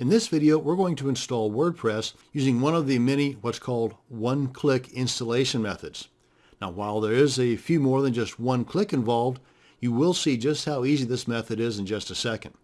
In this video, we're going to install WordPress using one of the many what's called one-click installation methods. Now, while there is a few more than just one click involved, you will see just how easy this method is in just a second.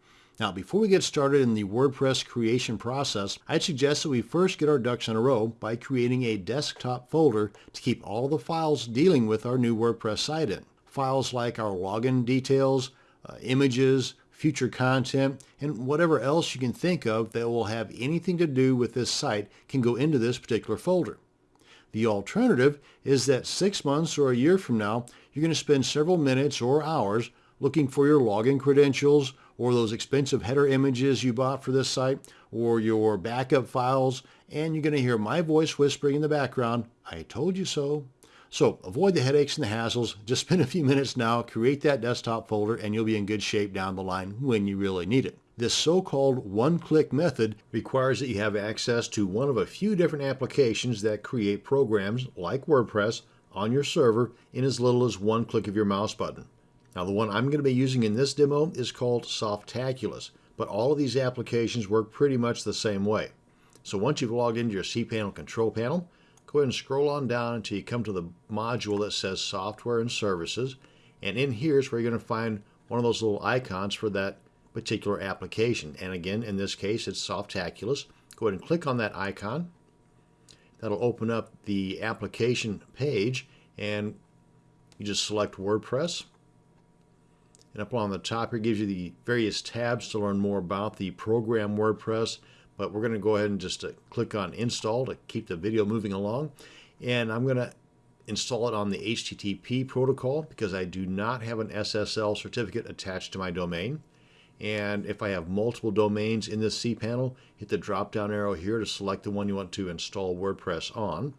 Now, before we get started in the WordPress creation process, I'd suggest that we first get our ducks in a row by creating a desktop folder to keep all the files dealing with our new WordPress site in. Files like our login details, uh, images, future content, and whatever else you can think of that will have anything to do with this site can go into this particular folder. The alternative is that six months or a year from now, you're going to spend several minutes or hours looking for your login credentials or those expensive header images you bought for this site or your backup files, and you're going to hear my voice whispering in the background, I told you so. So avoid the headaches and the hassles. Just spend a few minutes now, create that desktop folder, and you'll be in good shape down the line when you really need it. This so-called one-click method requires that you have access to one of a few different applications that create programs like WordPress on your server in as little as one click of your mouse button. Now the one I'm going to be using in this demo is called Softaculous, but all of these applications work pretty much the same way. So once you've logged into your cPanel control panel, go ahead and scroll on down until you come to the module that says Software and Services. And in here is where you're going to find one of those little icons for that particular application. And again, in this case, it's Softaculous. Go ahead and click on that icon. That'll open up the application page and you just select WordPress. And up on the top here gives you the various tabs to learn more about the program WordPress but we're going to go ahead and just uh, click on install to keep the video moving along. And I'm going to install it on the HTTP protocol because I do not have an SSL certificate attached to my domain. And if I have multiple domains in this cPanel, hit the drop down arrow here to select the one you want to install WordPress on.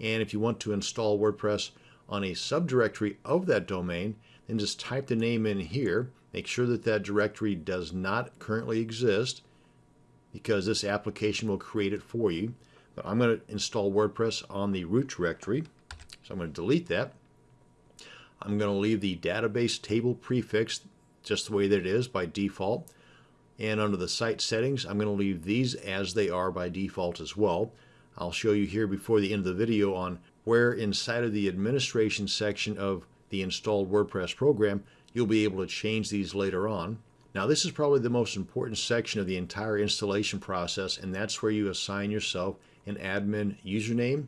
And if you want to install WordPress on a subdirectory of that domain, then just type the name in here. Make sure that that directory does not currently exist because this application will create it for you. But I'm going to install WordPress on the root directory. So I'm going to delete that. I'm going to leave the database table prefix just the way that it is by default. And under the site settings, I'm going to leave these as they are by default as well. I'll show you here before the end of the video on where inside of the administration section of the installed WordPress program, you'll be able to change these later on. Now this is probably the most important section of the entire installation process and that's where you assign yourself an admin username,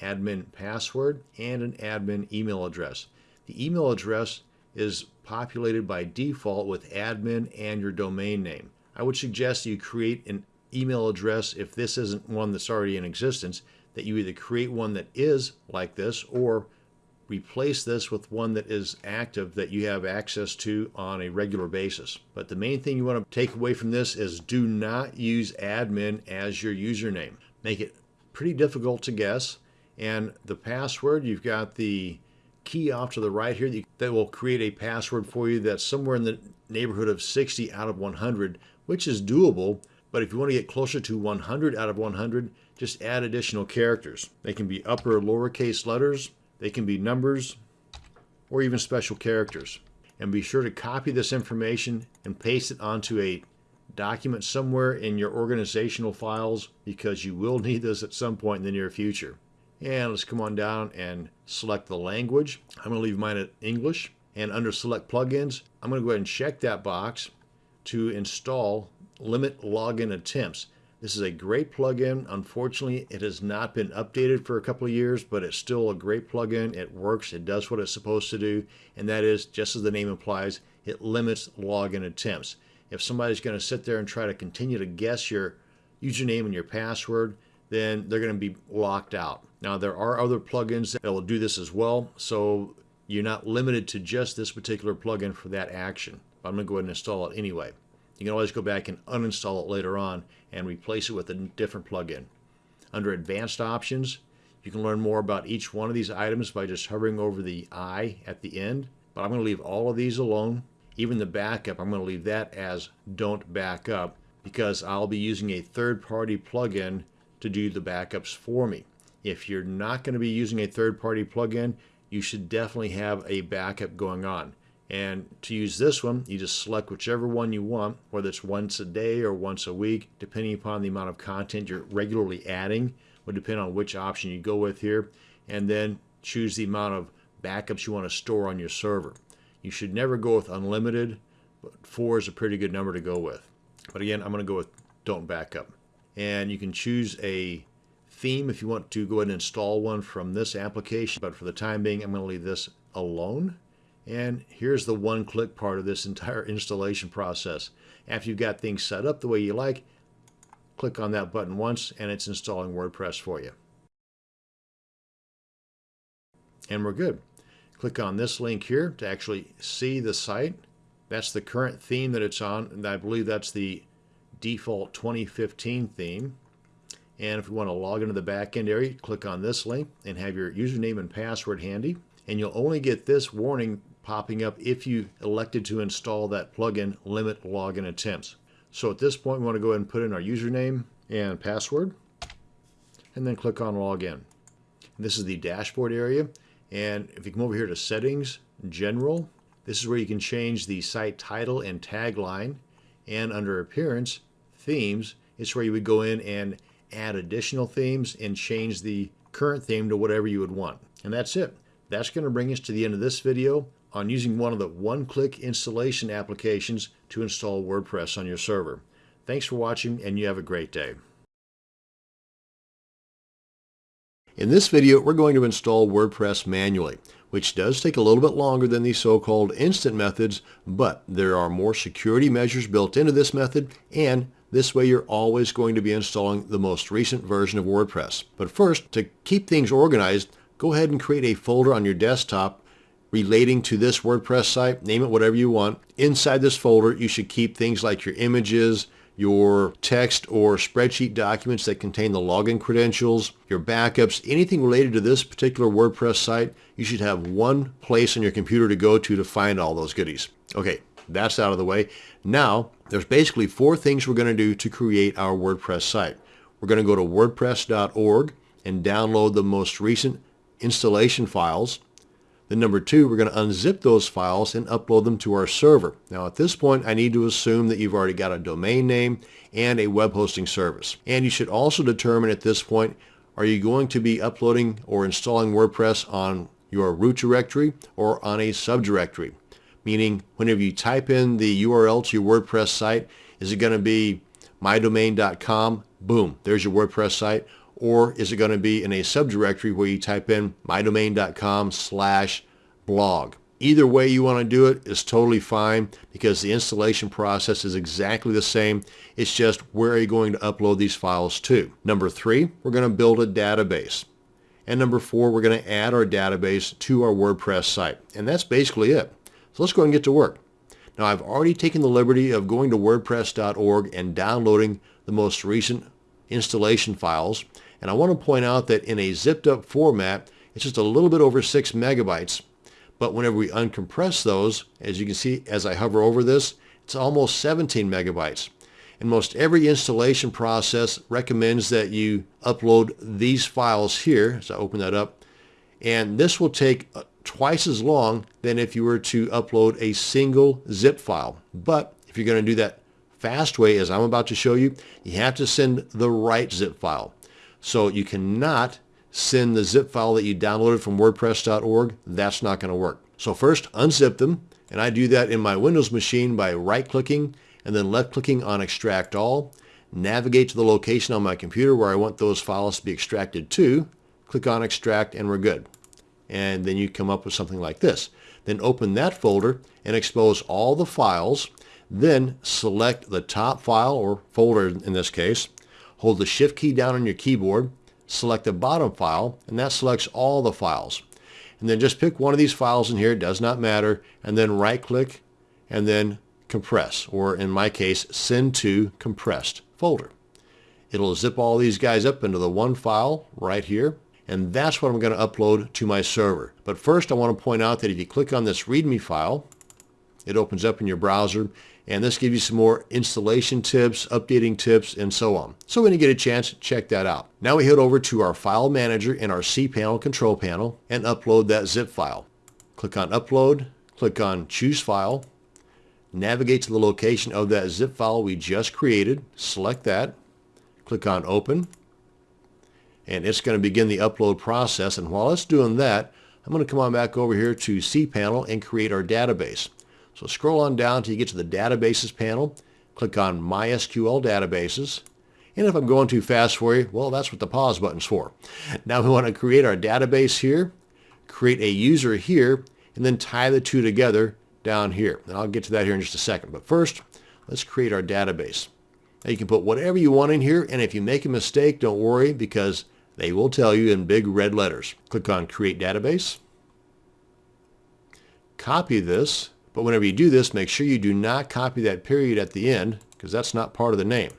admin password, and an admin email address. The email address is populated by default with admin and your domain name. I would suggest you create an email address if this isn't one that's already in existence, that you either create one that is like this or replace this with one that is active that you have access to on a regular basis. But the main thing you want to take away from this is do not use admin as your username. Make it pretty difficult to guess. And the password, you've got the key off to the right here that will create a password for you that's somewhere in the neighborhood of 60 out of 100, which is doable. But if you want to get closer to 100 out of 100, just add additional characters. They can be upper or lowercase letters, they can be numbers or even special characters. And be sure to copy this information and paste it onto a document somewhere in your organizational files because you will need this at some point in the near future. And let's come on down and select the language. I'm going to leave mine at English. And under select plugins, I'm going to go ahead and check that box to install limit login attempts. This is a great plugin. Unfortunately, it has not been updated for a couple of years, but it's still a great plugin. It works. It does what it's supposed to do, and that is, just as the name implies, it limits login attempts. If somebody's going to sit there and try to continue to guess your username and your password, then they're going to be locked out. Now, there are other plugins that will do this as well, so you're not limited to just this particular plugin for that action. But I'm going to go ahead and install it anyway. You can always go back and uninstall it later on and replace it with a different plugin. Under Advanced Options, you can learn more about each one of these items by just hovering over the I at the end. But I'm going to leave all of these alone. Even the backup, I'm going to leave that as Don't Backup because I'll be using a third-party plugin to do the backups for me. If you're not going to be using a third-party plugin, you should definitely have a backup going on. And to use this one, you just select whichever one you want, whether it's once a day or once a week, depending upon the amount of content you're regularly adding, would depend on which option you go with here. And then choose the amount of backups you want to store on your server. You should never go with unlimited, but four is a pretty good number to go with. But again, I'm going to go with don't backup. And you can choose a theme if you want to go ahead and install one from this application. But for the time being, I'm going to leave this alone. And here's the one-click part of this entire installation process. After you've got things set up the way you like, click on that button once and it's installing WordPress for you. And we're good. Click on this link here to actually see the site. That's the current theme that it's on, and I believe that's the default 2015 theme. And if you want to log into the backend area, click on this link and have your username and password handy. And you'll only get this warning popping up if you elected to install that plugin limit login attempts. So at this point, we want to go ahead and put in our username and password and then click on login. This is the dashboard area. And if you come over here to settings, general, this is where you can change the site title and tagline. And under appearance, themes, it's where you would go in and add additional themes and change the current theme to whatever you would want. And that's it. That's going to bring us to the end of this video on using one of the one-click installation applications to install WordPress on your server. Thanks for watching and you have a great day. In this video, we're going to install WordPress manually, which does take a little bit longer than the so-called instant methods, but there are more security measures built into this method, and this way you're always going to be installing the most recent version of WordPress. But first, to keep things organized, go ahead and create a folder on your desktop relating to this WordPress site, name it whatever you want. Inside this folder, you should keep things like your images, your text or spreadsheet documents that contain the login credentials, your backups, anything related to this particular WordPress site, you should have one place on your computer to go to to find all those goodies. Okay, that's out of the way. Now, there's basically four things we're going to do to create our WordPress site. We're going to go to wordpress.org and download the most recent installation files. Then number two, we're going to unzip those files and upload them to our server. Now at this point, I need to assume that you've already got a domain name and a web hosting service. And you should also determine at this point, are you going to be uploading or installing WordPress on your root directory or on a subdirectory? Meaning whenever you type in the URL to your WordPress site, is it going to be mydomain.com? Boom, there's your WordPress site or is it going to be in a subdirectory where you type in mydomain.com slash blog? Either way you want to do it is totally fine because the installation process is exactly the same. It's just where are you going to upload these files to? Number three, we're going to build a database. And number four, we're going to add our database to our WordPress site. And that's basically it. So let's go and get to work. Now I've already taken the liberty of going to wordpress.org and downloading the most recent installation files. And I want to point out that in a zipped up format, it's just a little bit over 6 megabytes. But whenever we uncompress those, as you can see as I hover over this, it's almost 17 megabytes. And most every installation process recommends that you upload these files here. So I open that up. And this will take uh, twice as long than if you were to upload a single zip file. But if you're going to do that fast way, as I'm about to show you, you have to send the right zip file. So you cannot send the zip file that you downloaded from wordpress.org. That's not going to work. So first unzip them. And I do that in my Windows machine by right-clicking and then left-clicking on Extract All. Navigate to the location on my computer where I want those files to be extracted to. Click on Extract and we're good. And then you come up with something like this. Then open that folder and expose all the files. Then select the top file or folder in this case Hold the shift key down on your keyboard, select the bottom file, and that selects all the files. And then just pick one of these files in here, it does not matter, and then right click and then compress, or in my case, send to compressed folder. It'll zip all these guys up into the one file right here, and that's what I'm going to upload to my server. But first I want to point out that if you click on this README file, it opens up in your browser and this gives you some more installation tips, updating tips, and so on. So when you get a chance, check that out. Now we head over to our file manager in our cPanel control panel and upload that zip file. Click on upload, Click on Choose File. Navigate to the location of that zip file we just created. Select that. Click on Open. And it's going to begin the upload process. And while it's doing that, I'm going to come on back over here to cPanel and create our database. So scroll on down till you get to the Databases panel. Click on MySQL Databases. And if I'm going too fast for you, well, that's what the pause button's for. Now we want to create our database here, create a user here, and then tie the two together down here. And I'll get to that here in just a second. But first, let's create our database. Now you can put whatever you want in here, and if you make a mistake, don't worry because they will tell you in big red letters. Click on Create Database. Copy this, but whenever you do this, make sure you do not copy that period at the end because that's not part of the name.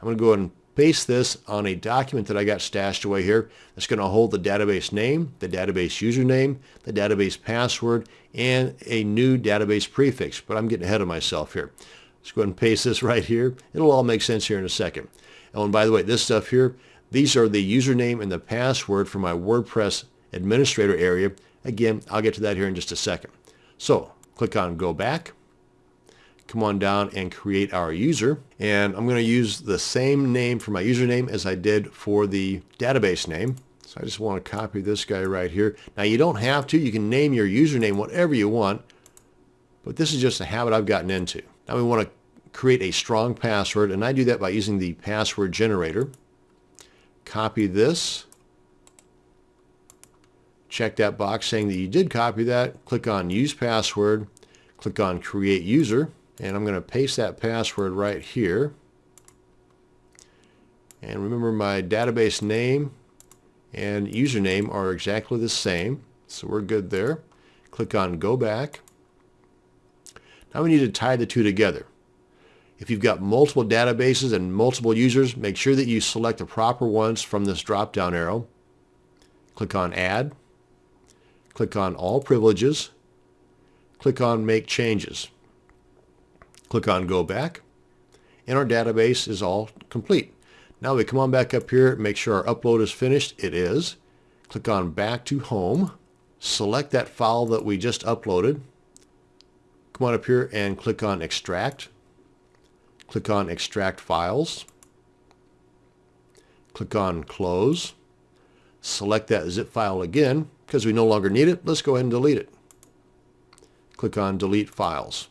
I'm going to go ahead and paste this on a document that I got stashed away here. That's going to hold the database name, the database username, the database password, and a new database prefix. But I'm getting ahead of myself here. Let's go ahead and paste this right here. It'll all make sense here in a second. Oh, and by the way, this stuff here, these are the username and the password for my WordPress administrator area. Again, I'll get to that here in just a second. So click on Go Back come on down and create our user. And I'm going to use the same name for my username as I did for the database name. So I just want to copy this guy right here. Now you don't have to. You can name your username whatever you want. But this is just a habit I've gotten into. Now we want to create a strong password. And I do that by using the password generator. Copy this. Check that box saying that you did copy that. Click on Use Password. Click on Create User. And I'm going to paste that password right here. And remember my database name and username are exactly the same. So we're good there. Click on Go Back. Now we need to tie the two together. If you've got multiple databases and multiple users, make sure that you select the proper ones from this drop-down arrow. Click on Add. Click on All Privileges. Click on Make Changes. Click on Go Back, and our database is all complete. Now we come on back up here, make sure our upload is finished. It is. Click on Back to Home. Select that file that we just uploaded. Come on up here and click on Extract. Click on Extract Files. Click on Close. Select that zip file again. Because we no longer need it, let's go ahead and delete it. Click on Delete Files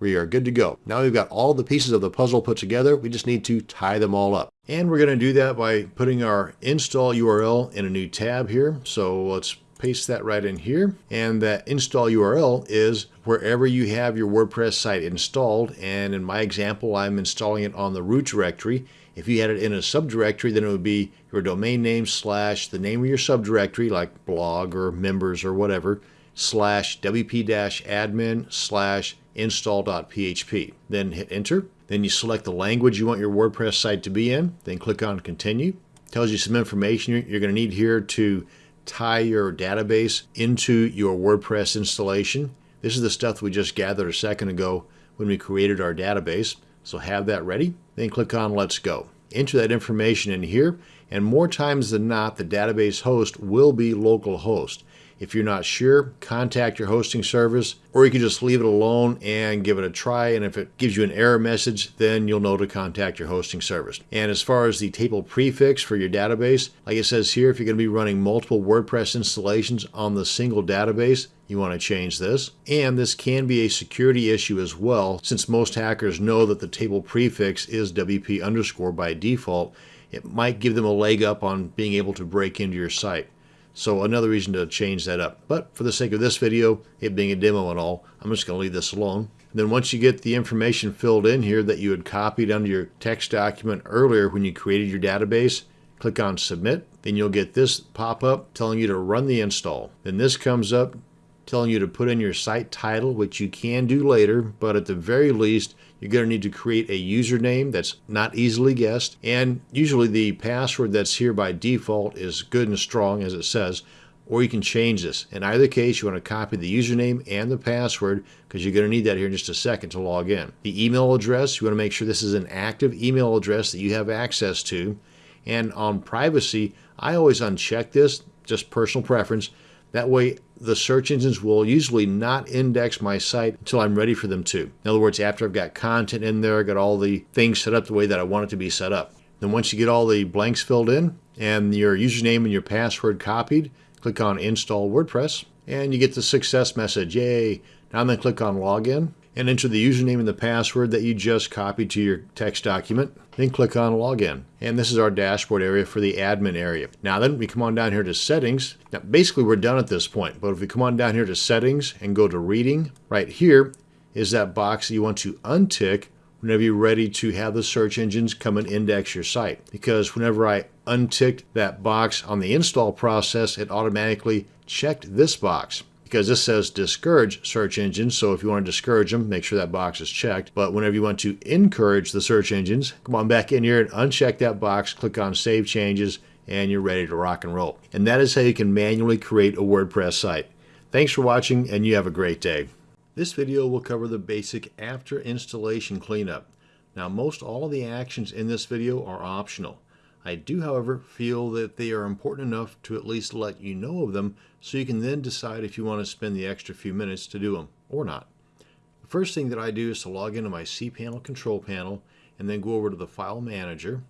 we are good to go. Now we've got all the pieces of the puzzle put together. We just need to tie them all up. And we're going to do that by putting our install URL in a new tab here. So let's paste that right in here. And that install URL is wherever you have your WordPress site installed. And in my example, I'm installing it on the root directory. If you had it in a subdirectory, then it would be your domain name slash the name of your subdirectory, like blog or members or whatever, slash wp-admin slash install.php. Then hit enter. Then you select the language you want your WordPress site to be in. Then click on continue. Tells you some information you're going to need here to tie your database into your WordPress installation. This is the stuff we just gathered a second ago when we created our database. So have that ready. Then click on Let's Go. Enter that information in here, and more times than not, the database host will be localhost. If you're not sure, contact your hosting service, or you can just leave it alone and give it a try. And if it gives you an error message, then you'll know to contact your hosting service. And as far as the table prefix for your database, like it says here, if you're going to be running multiple WordPress installations on the single database, you want to change this. And this can be a security issue as well, since most hackers know that the table prefix is WP underscore by default. It might give them a leg up on being able to break into your site. So another reason to change that up. But for the sake of this video, it being a demo and all, I'm just going to leave this alone. And then once you get the information filled in here that you had copied under your text document earlier when you created your database, click on Submit. Then you'll get this pop-up telling you to run the install. Then this comes up telling you to put in your site title, which you can do later, but at the very least, you're going to need to create a username that's not easily guessed. And usually the password that's here by default is good and strong, as it says, or you can change this. In either case, you want to copy the username and the password because you're going to need that here in just a second to log in. The email address, you want to make sure this is an active email address that you have access to. And on privacy, I always uncheck this, just personal preference, That way, the search engines will usually not index my site until I'm ready for them to. In other words, after I've got content in there, I got all the things set up the way that I want it to be set up. Then once you get all the blanks filled in and your username and your password copied, click on Install WordPress and you get the success message. Yay! Now then click on Login and enter the username and the password that you just copied to your text document. Then click on Login. And this is our dashboard area for the admin area. Now then we come on down here to Settings. Now basically we're done at this point, but if we come on down here to Settings and go to Reading, right here is that box that you want to untick whenever you're ready to have the search engines come and index your site. Because whenever I unticked that box on the install process, it automatically checked this box because this says discourage search engines. So if you want to discourage them, make sure that box is checked. But whenever you want to encourage the search engines, come on back in here and uncheck that box, click on Save Changes, and you're ready to rock and roll. And that is how you can manually create a WordPress site. Thanks for watching, and you have a great day. This video will cover the basic after installation cleanup. Now most all of the actions in this video are optional. I do however feel that they are important enough to at least let you know of them so you can then decide if you want to spend the extra few minutes to do them or not. The first thing that I do is to log into my cPanel control panel and then go over to the file manager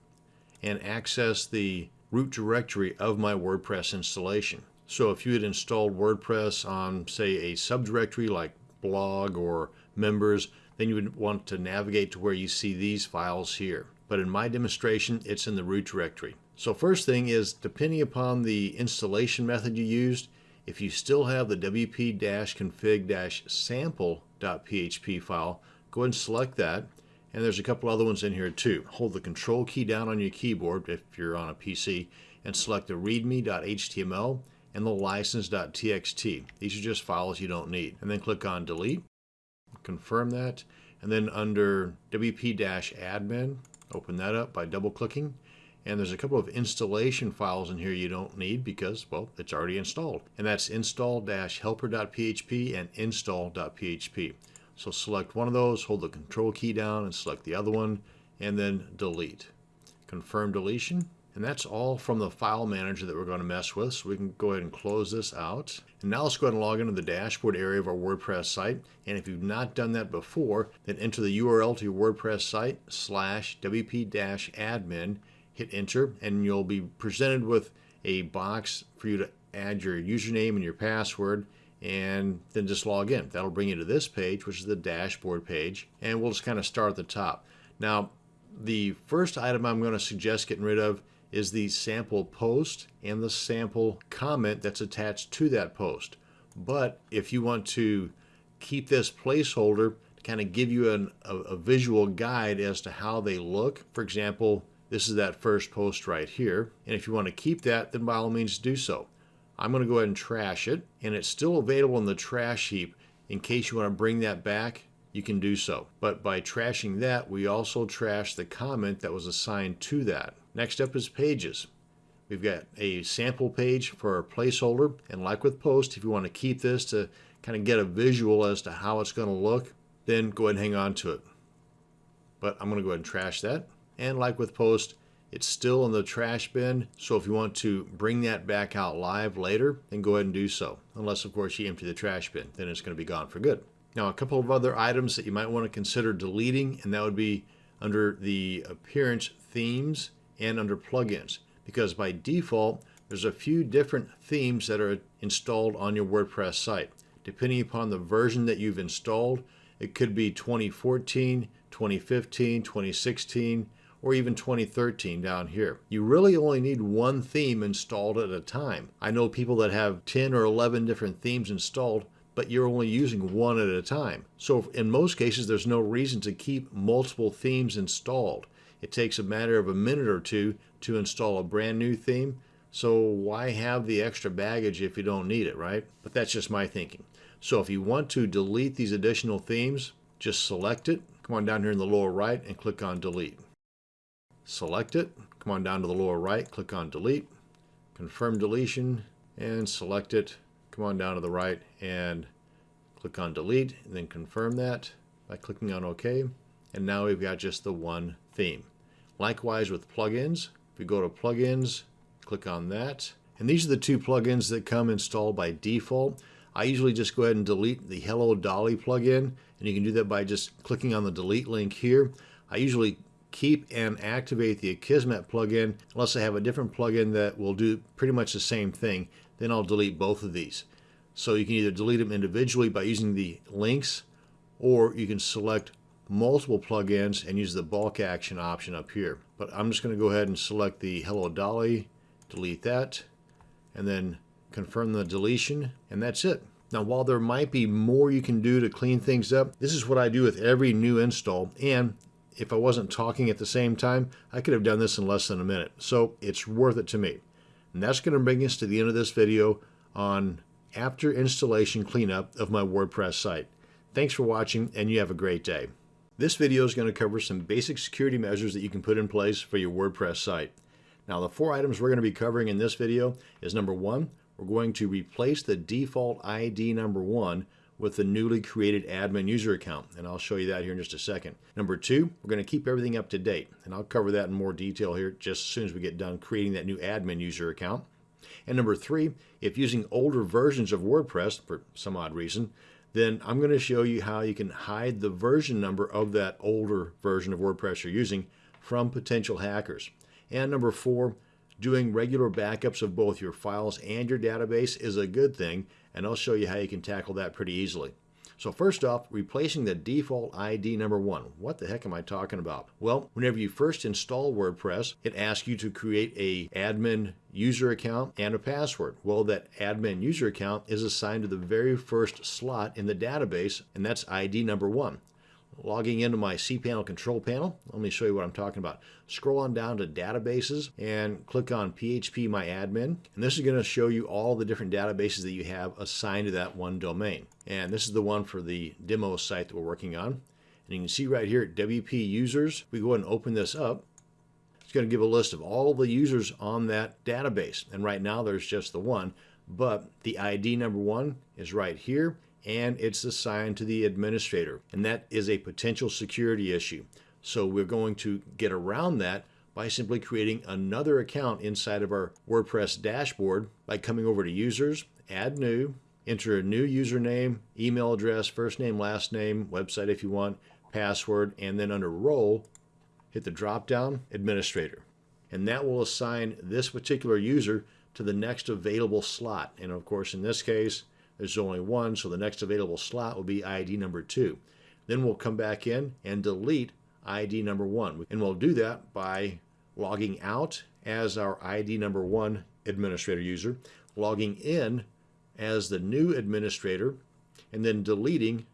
and access the root directory of my WordPress installation. So if you had installed WordPress on say a subdirectory like blog or members, then you would want to navigate to where you see these files here. But in my demonstration, it's in the root directory. So first thing is, depending upon the installation method you used, if you still have the wp-config-sample.php file, go ahead and select that. And there's a couple other ones in here too. Hold the control key down on your keyboard if you're on a PC and select the readme.html and the license.txt. These are just files you don't need. And then click on delete, confirm that, and then under wp-admin, open that up by double clicking. And there's a couple of installation files in here you don't need because, well, it's already installed. And that's install-helper.php and install.php. So select one of those, hold the control key down and select the other one, and then delete. Confirm deletion, and that's all from the file manager that we're going to mess with. So we can go ahead and close this out. And now let's go ahead and log into the dashboard area of our WordPress site. And if you've not done that before, then enter the URL to your WordPress site slash wp-admin, hit enter, and you'll be presented with a box for you to add your username and your password and then just log in. That'll bring you to this page, which is the dashboard page, and we'll just kind of start at the top. Now, the first item I'm going to suggest getting rid of is the sample post and the sample comment that's attached to that post. But if you want to keep this placeholder to kind of give you an, a, a visual guide as to how they look, for example, this is that first post right here. And if you want to keep that, then by all means do so. I'm going to go ahead and trash it, and it's still available in the trash heap. In case you want to bring that back, you can do so. But by trashing that, we also trash the comment that was assigned to that. Next up is pages. We've got a sample page for our placeholder. And like with post, if you want to keep this to kind of get a visual as to how it's going to look, then go ahead and hang on to it. But I'm going to go ahead and trash that. And like with post, it's still in the trash bin. So if you want to bring that back out live later, then go ahead and do so. Unless, of course, you empty the trash bin. Then it's going to be gone for good. Now, a couple of other items that you might want to consider deleting, and that would be under the appearance themes and under plugins because by default there's a few different themes that are installed on your WordPress site. Depending upon the version that you've installed, it could be 2014, 2015, 2016, or even 2013 down here. You really only need one theme installed at a time. I know people that have 10 or 11 different themes installed, but you're only using one at a time. So in most cases, there's no reason to keep multiple themes installed. It takes a matter of a minute or two to install a brand new theme. So why have the extra baggage if you don't need it, right? But that's just my thinking. So if you want to delete these additional themes, just select it. Come on down here in the lower right and click on delete. Select it. Come on down to the lower right, click on delete. Confirm deletion and select it. Come on down to the right and click on delete and then confirm that by clicking on OK. And now we've got just the one theme. Likewise with plugins, if we go to plugins, click on that, And these are the two plugins that come installed by default. I usually just go ahead and delete the Hello Dolly plugin, and you can do that by just clicking on the delete link here. I usually keep and activate the Akismet plugin unless I have a different plugin that will do pretty much the same thing. Then I'll delete both of these. So you can either delete them individually by using the links, or you can select multiple plugins and use the bulk action option up here. But I'm just going to go ahead and select the Hello Dolly, delete that, and then confirm the deletion, and that's it. Now, while there might be more you can do to clean things up, this is what I do with every new install, and if I wasn't talking at the same time, I could have done this in less than a minute. So it's worth it to me. And that's going to bring us to the end of this video on after installation cleanup of my WordPress site. Thanks for watching and you have a great day. This video is going to cover some basic security measures that you can put in place for your WordPress site. Now the four items we're going to be covering in this video is number one, we're going to replace the default ID number one with the newly created admin user account, and I'll show you that here in just a second. Number two, we're going to keep everything up to date, and I'll cover that in more detail here just as soon as we get done creating that new admin user account. And number three, if using older versions of WordPress for some odd reason, then I'm going to show you how you can hide the version number of that older version of WordPress you're using from potential hackers. And number four, doing regular backups of both your files and your database is a good thing and I'll show you how you can tackle that pretty easily. So first off, replacing the default ID number one. What the heck am I talking about? Well, whenever you first install WordPress, it asks you to create a admin user account and a password. Well, that admin user account is assigned to the very first slot in the database, and that's ID number one logging into my cPanel control panel. Let me show you what I'm talking about. Scroll on down to databases and click on phpMyAdmin. And this is going to show you all the different databases that you have assigned to that one domain. And this is the one for the demo site that we're working on. And you can see right here, WP users, we go ahead and open this up. It's going to give a list of all the users on that database. And right now there's just the one, but the ID number one is right here and it's assigned to the administrator. And that is a potential security issue. So we're going to get around that by simply creating another account inside of our WordPress dashboard by coming over to users, add new, enter a new username, email address, first name, last name, website if you want, password, and then under role, hit the drop down administrator. And that will assign this particular user to the next available slot. And of course, in this case, there's only one, so the next available slot will be ID number two. Then we'll come back in and delete ID number one. And we'll do that by logging out as our ID number one administrator user, logging in as the new administrator, and then deleting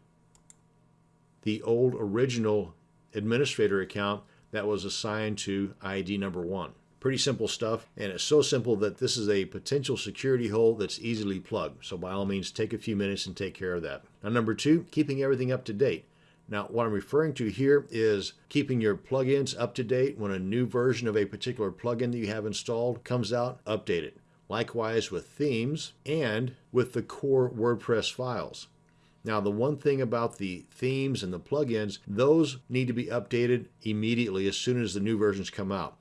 the old original administrator account that was assigned to ID number one. Pretty simple stuff, and it's so simple that this is a potential security hole that's easily plugged. So by all means, take a few minutes and take care of that. Now, number two, keeping everything up to date. Now, what I'm referring to here is keeping your plugins up to date when a new version of a particular plugin that you have installed comes out, update it. Likewise with themes and with the core WordPress files. Now, the one thing about the themes and the plugins, those need to be updated immediately as soon as the new versions come out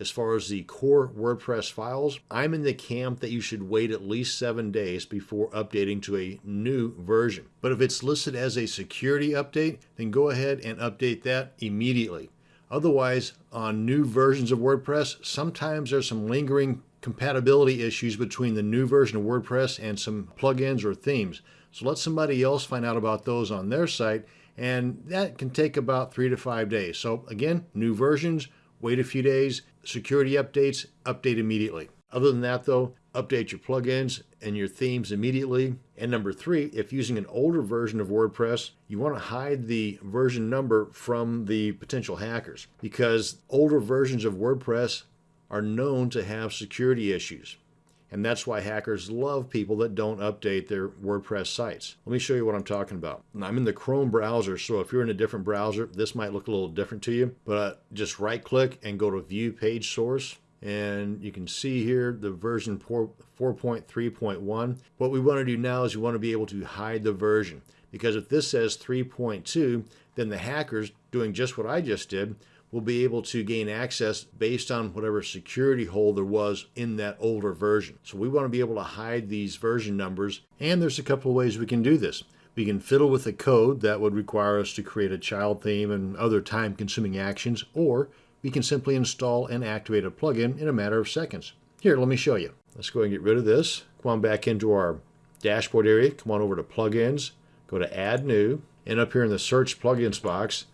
as far as the core WordPress files, I'm in the camp that you should wait at least seven days before updating to a new version. But if it's listed as a security update, then go ahead and update that immediately. Otherwise, on new versions of WordPress, sometimes there's some lingering compatibility issues between the new version of WordPress and some plugins or themes. So let somebody else find out about those on their site, and that can take about three to five days. So again, new versions, wait a few days, security updates, update immediately. Other than that though, update your plugins and your themes immediately. And number three, if using an older version of WordPress, you want to hide the version number from the potential hackers because older versions of WordPress are known to have security issues. And that's why hackers love people that don't update their WordPress sites. Let me show you what I'm talking about. I'm in the Chrome browser, so if you're in a different browser, this might look a little different to you. But uh, just right click and go to View Page Source. And you can see here the version 4.3.1. What we want to do now is we want to be able to hide the version. Because if this says 3.2, then the hackers doing just what I just did will be able to gain access based on whatever security hole there was in that older version. So we want to be able to hide these version numbers, and there's a couple of ways we can do this. We can fiddle with the code that would require us to create a child theme and other time consuming actions, or we can simply install and activate a plugin in a matter of seconds. Here, let me show you. Let's go and get rid of this. Come on back into our dashboard area, come on over to plugins, go to add new, and up here in the search plugins box,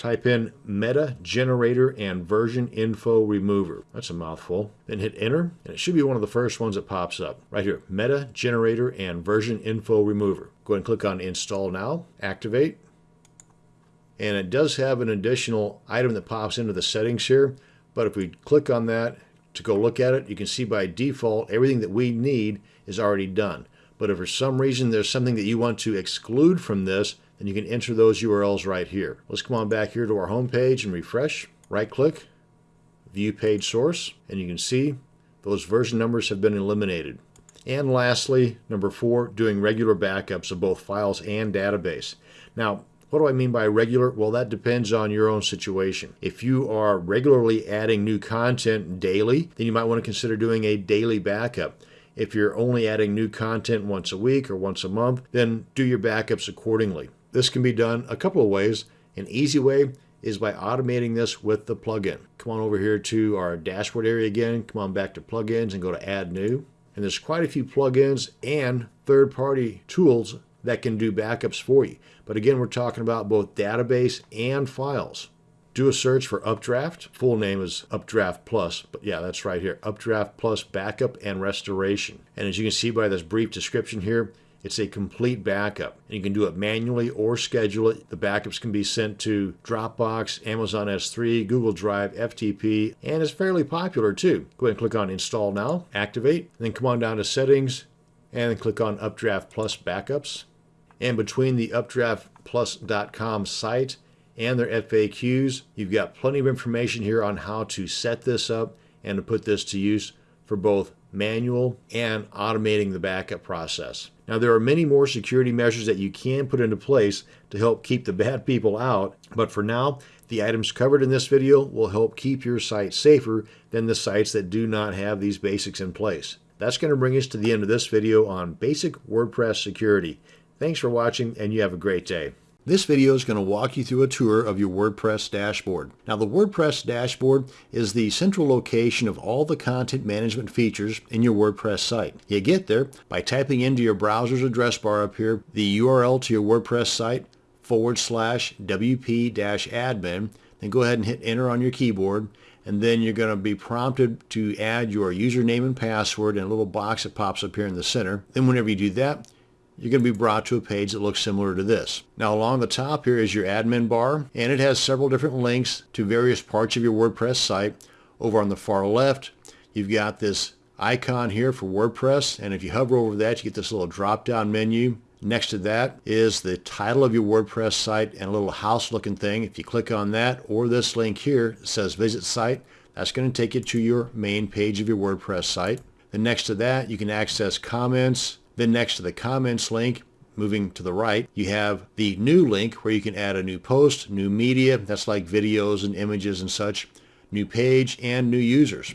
type in meta generator and version info remover. That's a mouthful. Then hit enter, and it should be one of the first ones that pops up. Right here, meta generator and version info remover. Go ahead and click on install now, activate, and it does have an additional item that pops into the settings here. But if we click on that to go look at it, you can see by default, everything that we need is already done. But if for some reason there's something that you want to exclude from this, then you can enter those URLs right here. Let's come on back here to our home page and refresh. Right click, view page source, and you can see those version numbers have been eliminated. And lastly, number four, doing regular backups of both files and database. Now, what do I mean by regular? Well, that depends on your own situation. If you are regularly adding new content daily, then you might want to consider doing a daily backup. If you're only adding new content once a week or once a month, then do your backups accordingly. This can be done a couple of ways. An easy way is by automating this with the plugin. Come on over here to our dashboard area again. Come on back to plugins and go to add new. And there's quite a few plugins and third-party tools that can do backups for you. But again, we're talking about both database and files do a search for Updraft. Full name is UpdraftPlus, but yeah, that's right here. UpdraftPlus Backup and Restoration. And as you can see by this brief description here, it's a complete backup. And you can do it manually or schedule it. The backups can be sent to Dropbox, Amazon S3, Google Drive, FTP, and it's fairly popular too. Go ahead and click on Install Now, activate, then come on down to Settings, and then click on UpdraftPlus Backups. And between the updraftplus.com site and their FAQs. You've got plenty of information here on how to set this up and to put this to use for both manual and automating the backup process. Now, there are many more security measures that you can put into place to help keep the bad people out, but for now, the items covered in this video will help keep your site safer than the sites that do not have these basics in place. That's going to bring us to the end of this video on basic WordPress security. Thanks for watching, and you have a great day. This video is going to walk you through a tour of your WordPress dashboard. Now the WordPress dashboard is the central location of all the content management features in your WordPress site. You get there by typing into your browser's address bar up here the URL to your WordPress site forward slash wp-admin. Then go ahead and hit enter on your keyboard and then you're going to be prompted to add your username and password in a little box that pops up here in the center. Then whenever you do that, you're going to be brought to a page that looks similar to this. Now along the top here is your admin bar and it has several different links to various parts of your WordPress site. Over on the far left you've got this icon here for WordPress and if you hover over that you get this little drop down menu. Next to that is the title of your WordPress site and a little house looking thing. If you click on that or this link here it says visit site that's going to take you to your main page of your WordPress site. Then next to that you can access comments, then next to the comments link, moving to the right, you have the new link where you can add a new post, new media, that's like videos and images and such, new page, and new users.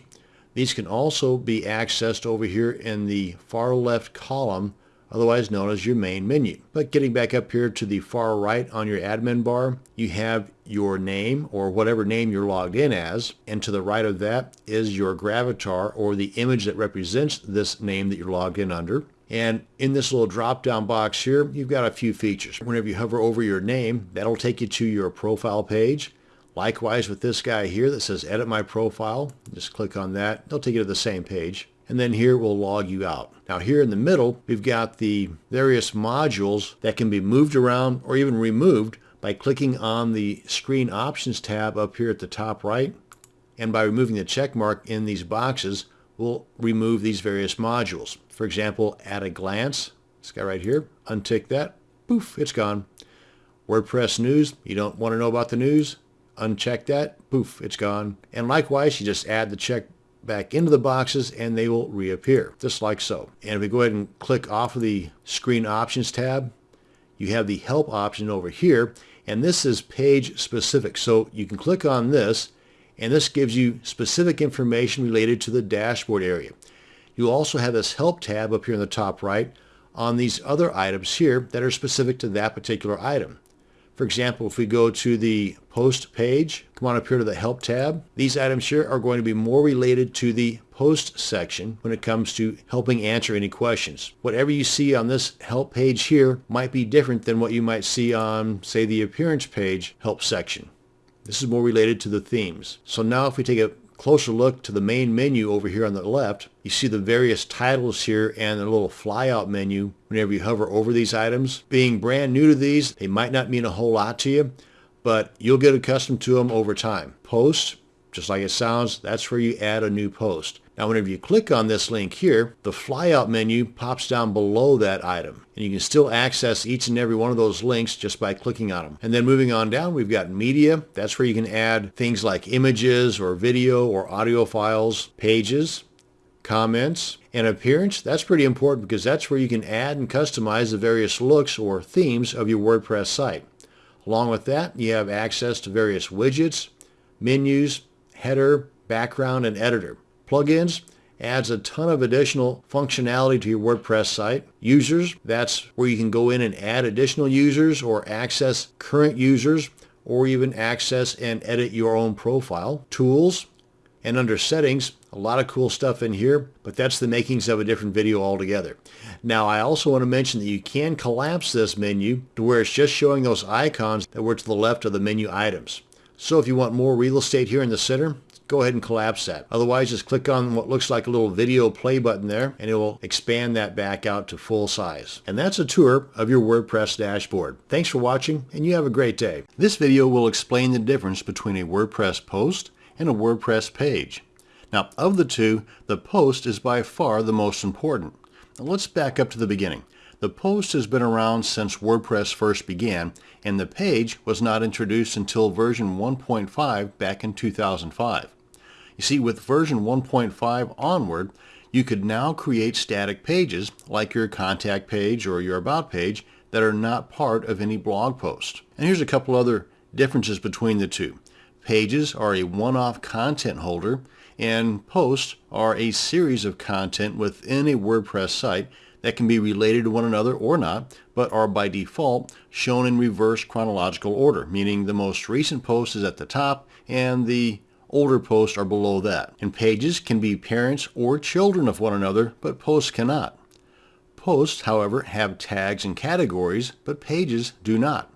These can also be accessed over here in the far left column, otherwise known as your main menu. But getting back up here to the far right on your admin bar, you have your name or whatever name you're logged in as, and to the right of that is your gravatar or the image that represents this name that you're logged in under. And in this little drop down box here, you've got a few features. Whenever you hover over your name, that'll take you to your profile page. Likewise with this guy here that says edit my profile, just click on that. It'll take you to the same page. And then here we'll log you out. Now here in the middle, we've got the various modules that can be moved around or even removed by clicking on the screen options tab up here at the top right. And by removing the check mark in these boxes, we'll remove these various modules. For example, at a glance, this guy right here, untick that, poof, it's gone. WordPress news, you don't want to know about the news, uncheck that, poof, it's gone. And likewise, you just add the check back into the boxes and they will reappear, just like so. And if we go ahead and click off of the screen options tab, you have the help option over here. And this is page specific. So you can click on this and this gives you specific information related to the dashboard area. You'll also have this help tab up here in the top right on these other items here that are specific to that particular item. For example, if we go to the post page, come on up here to the help tab, these items here are going to be more related to the post section when it comes to helping answer any questions. Whatever you see on this help page here might be different than what you might see on, say, the appearance page help section. This is more related to the themes. So now if we take a closer look to the main menu over here on the left, you see the various titles here and the little flyout menu whenever you hover over these items. Being brand new to these, they might not mean a whole lot to you, but you'll get accustomed to them over time. Post, just like it sounds, that's where you add a new post. Now whenever you click on this link here, the flyout menu pops down below that item. And you can still access each and every one of those links just by clicking on them. And then moving on down, we've got media. That's where you can add things like images or video or audio files, pages, comments, and appearance. That's pretty important because that's where you can add and customize the various looks or themes of your WordPress site. Along with that, you have access to various widgets, menus, header, background, and editor. Plugins adds a ton of additional functionality to your WordPress site. Users, that's where you can go in and add additional users or access current users or even access and edit your own profile. Tools, and under settings, a lot of cool stuff in here, but that's the makings of a different video altogether. Now, I also want to mention that you can collapse this menu to where it's just showing those icons that were to the left of the menu items. So if you want more real estate here in the center, go ahead and collapse that. Otherwise, just click on what looks like a little video play button there, and it will expand that back out to full size. And that's a tour of your WordPress dashboard. Thanks for watching, and you have a great day. This video will explain the difference between a WordPress post and a WordPress page. Now, of the two, the post is by far the most important. Now, let's back up to the beginning. The post has been around since WordPress first began, and the page was not introduced until version 1.5 back in 2005. You see, with version 1.5 onward, you could now create static pages like your contact page or your about page that are not part of any blog post. And here's a couple other differences between the two. Pages are a one-off content holder and posts are a series of content within a WordPress site that can be related to one another or not, but are by default shown in reverse chronological order, meaning the most recent post is at the top and the older posts are below that. And pages can be parents or children of one another, but posts cannot. Posts, however, have tags and categories, but pages do not.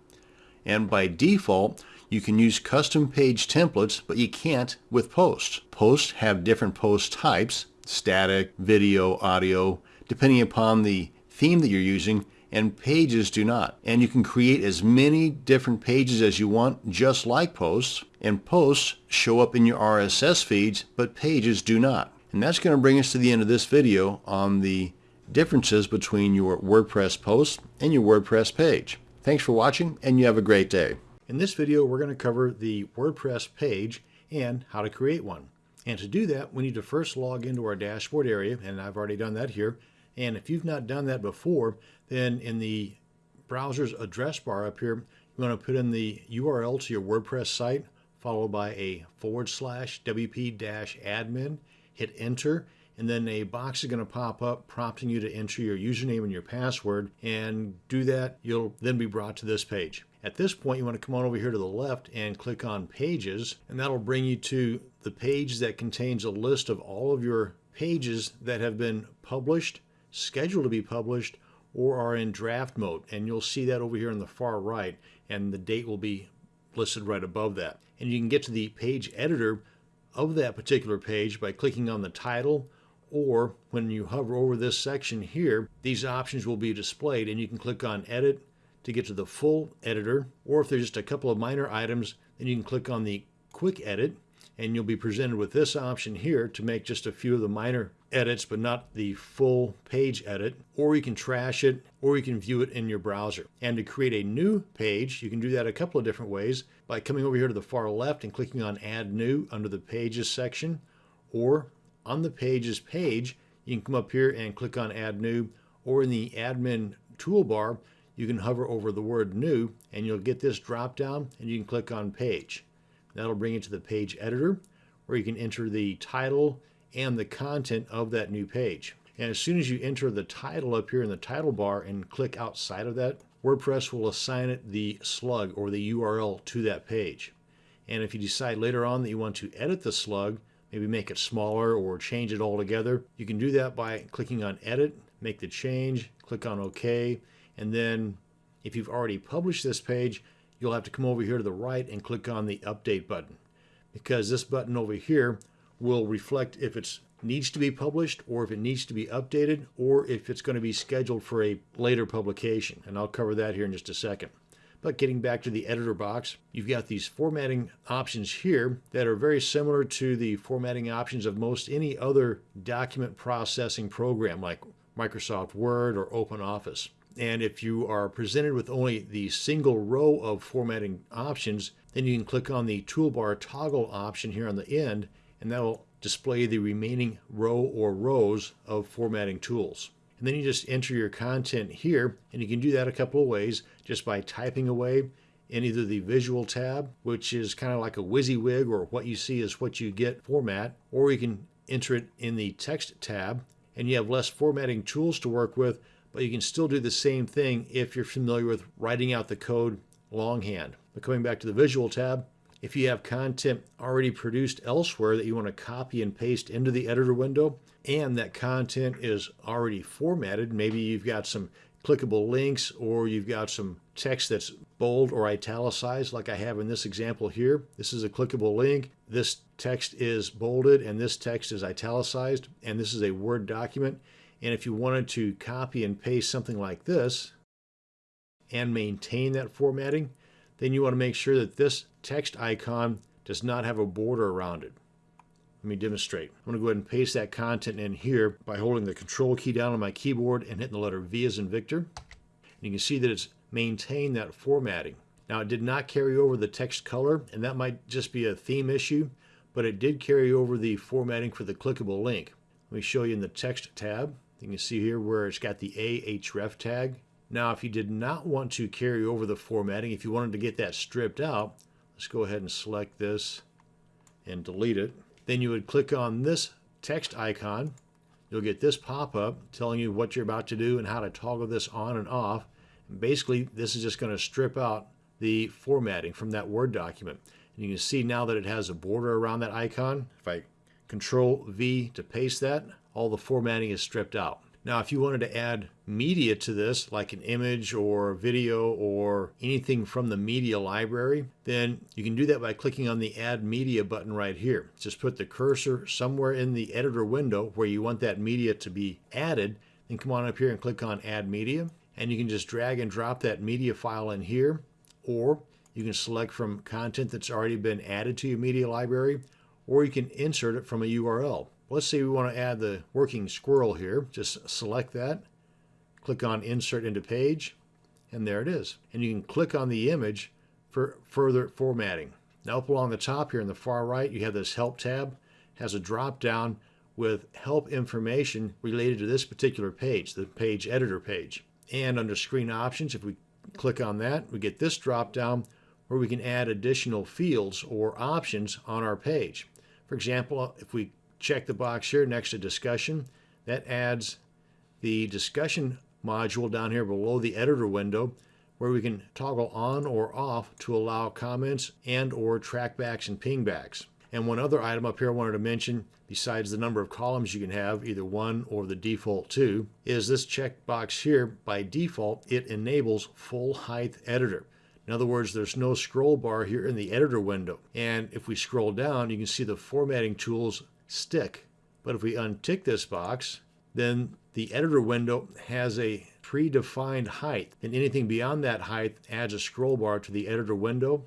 And by default, you can use custom page templates, but you can't with posts. Posts have different post types, static, video, audio, depending upon the theme that you're using, and pages do not. And you can create as many different pages as you want, just like posts, and posts show up in your RSS feeds, but pages do not. And that's going to bring us to the end of this video on the differences between your WordPress post and your WordPress page. Thanks for watching, and you have a great day. In this video, we're going to cover the WordPress page and how to create one. And to do that, we need to first log into our dashboard area, and I've already done that here. And if you've not done that before, then in the browser's address bar up here, you want to put in the URL to your WordPress site, followed by a forward slash WP-admin, hit enter, and then a box is going to pop up prompting you to enter your username and your password. And do that, you'll then be brought to this page. At this point, you want to come on over here to the left and click on Pages, and that'll bring you to the page that contains a list of all of your pages that have been published scheduled to be published or are in draft mode. And you'll see that over here on the far right, and the date will be listed right above that. And you can get to the page editor of that particular page by clicking on the title, or when you hover over this section here, these options will be displayed, and you can click on Edit to get to the full editor, or if there's just a couple of minor items, then you can click on the Quick Edit, and you'll be presented with this option here to make just a few of the minor edits, but not the full page edit, or you can trash it, or you can view it in your browser. And to create a new page, you can do that a couple of different ways by coming over here to the far left and clicking on Add New under the Pages section, or on the Pages page, you can come up here and click on Add New, or in the Admin toolbar, you can hover over the word new and you'll get this drop down and you can click on page. That'll bring you to the page editor where you can enter the title and the content of that new page. And as soon as you enter the title up here in the title bar and click outside of that, WordPress will assign it the slug or the URL to that page. And if you decide later on that you want to edit the slug, maybe make it smaller or change it altogether, you can do that by clicking on edit, make the change, click on OK, and then if you've already published this page, you'll have to come over here to the right and click on the update button because this button over here will reflect if it needs to be published or if it needs to be updated or if it's going to be scheduled for a later publication. And I'll cover that here in just a second. But getting back to the editor box, you've got these formatting options here that are very similar to the formatting options of most any other document processing program like Microsoft Word or OpenOffice. And if you are presented with only the single row of formatting options, then you can click on the toolbar toggle option here on the end, and that will display the remaining row or rows of formatting tools. And then you just enter your content here, and you can do that a couple of ways just by typing away in either the visual tab, which is kind of like a WYSIWYG or what you see is what you get format, or you can enter it in the text tab, and you have less formatting tools to work with, but you can still do the same thing if you're familiar with writing out the code longhand. But coming back to the visual tab, if you have content already produced elsewhere that you want to copy and paste into the editor window, and that content is already formatted, maybe you've got some clickable links or you've got some text that's bold or italicized like I have in this example here. This is a clickable link. This text is bolded and this text is italicized and this is a Word document. And if you wanted to copy and paste something like this and maintain that formatting, then you want to make sure that this text icon does not have a border around it. Let me demonstrate. I'm going to go ahead and paste that content in here by holding the control key down on my keyboard and hitting the letter V as in Victor. And you can see that it's maintained that formatting. Now it did not carry over the text color and that might just be a theme issue, but it did carry over the formatting for the clickable link. Let me show you in the text tab. You can see here where it's got the ahref tag. Now, if you did not want to carry over the formatting, if you wanted to get that stripped out, let's go ahead and select this and delete it. Then you would click on this text icon. You'll get this pop-up telling you what you're about to do and how to toggle this on and off. And basically, this is just going to strip out the formatting from that Word document. And you can see now that it has a border around that icon. If I Control V to paste that, all the formatting is stripped out. Now, if you wanted to add media to this, like an image or video or anything from the media library, then you can do that by clicking on the Add Media button right here. Just put the cursor somewhere in the editor window where you want that media to be added, then come on up here and click on Add Media, and you can just drag and drop that media file in here, or you can select from content that's already been added to your media library, or you can insert it from a URL. Let's say we want to add the working squirrel here. Just select that, click on Insert into Page, and there it is. And you can click on the image for further formatting. Now up along the top here in the far right, you have this Help tab. It has a drop down with help information related to this particular page, the page editor page. And under screen options, if we click on that, we get this drop down where we can add additional fields or options on our page. For example, if we check the box here next to discussion. That adds the discussion module down here below the editor window where we can toggle on or off to allow comments and or trackbacks and pingbacks. And one other item up here I wanted to mention, besides the number of columns you can have, either one or the default two, is this checkbox here. By default, it enables full height editor. In other words, there's no scroll bar here in the editor window. And if we scroll down, you can see the formatting tools stick. But if we untick this box, then the editor window has a predefined height. And anything beyond that height adds a scroll bar to the editor window,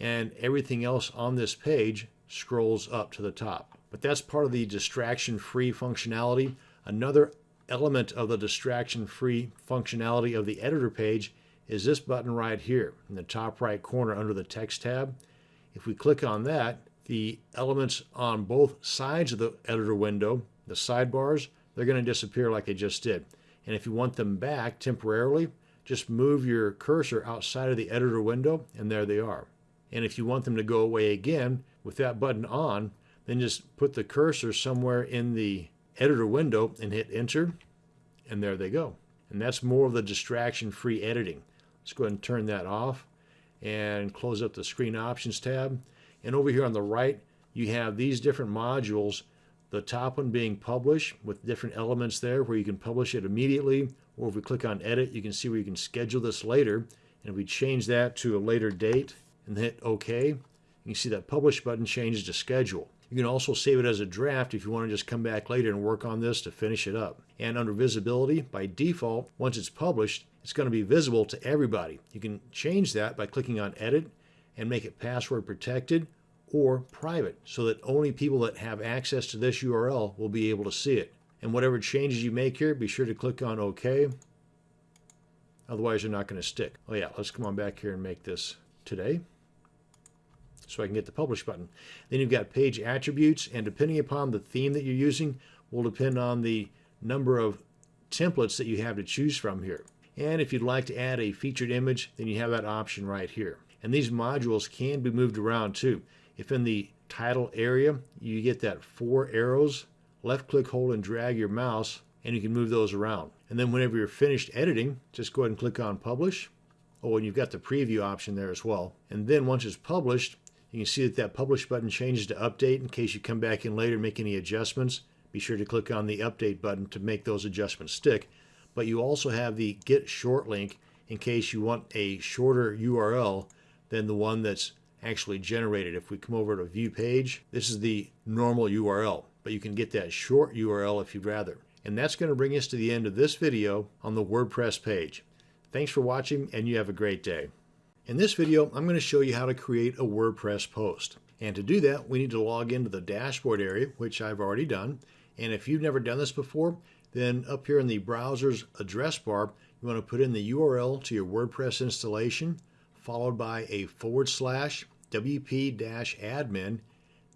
and everything else on this page scrolls up to the top. But that's part of the distraction-free functionality. Another element of the distraction-free functionality of the editor page is this button right here in the top right corner under the text tab. If we click on that, the elements on both sides of the editor window, the sidebars, they're going to disappear like they just did. And if you want them back temporarily, just move your cursor outside of the editor window and there they are. And if you want them to go away again with that button on, then just put the cursor somewhere in the editor window and hit enter and there they go. And that's more of the distraction free editing. Let's go ahead and turn that off and close up the screen options tab. And over here on the right, you have these different modules, the top one being publish with different elements there where you can publish it immediately, or if we click on edit, you can see where you can schedule this later. And if we change that to a later date and hit OK, you can see that publish button changes to schedule. You can also save it as a draft if you want to just come back later and work on this to finish it up. And under visibility, by default, once it's published, it's going to be visible to everybody. You can change that by clicking on edit and make it password protected or private so that only people that have access to this URL will be able to see it. And whatever changes you make here, be sure to click on OK. Otherwise, you're not going to stick. Oh yeah, let's come on back here and make this today so I can get the publish button. Then you've got page attributes, and depending upon the theme that you're using, will depend on the number of templates that you have to choose from here. And if you'd like to add a featured image, then you have that option right here. And these modules can be moved around too. If in the title area, you get that four arrows, left click, hold, and drag your mouse, and you can move those around. And then whenever you're finished editing, just go ahead and click on publish. Oh, and you've got the preview option there as well. And then once it's published, you can see that that publish button changes to update in case you come back in later and make any adjustments. Be sure to click on the update button to make those adjustments stick. But you also have the get short link in case you want a shorter URL than the one that's actually generated. If we come over to view page, this is the normal URL, but you can get that short URL if you'd rather. And that's going to bring us to the end of this video on the WordPress page. Thanks for watching and you have a great day. In this video, I'm going to show you how to create a WordPress post. And to do that, we need to log into the dashboard area, which I've already done. And if you've never done this before, then up here in the browser's address bar, you want to put in the URL to your WordPress installation, followed by a forward slash wp-admin,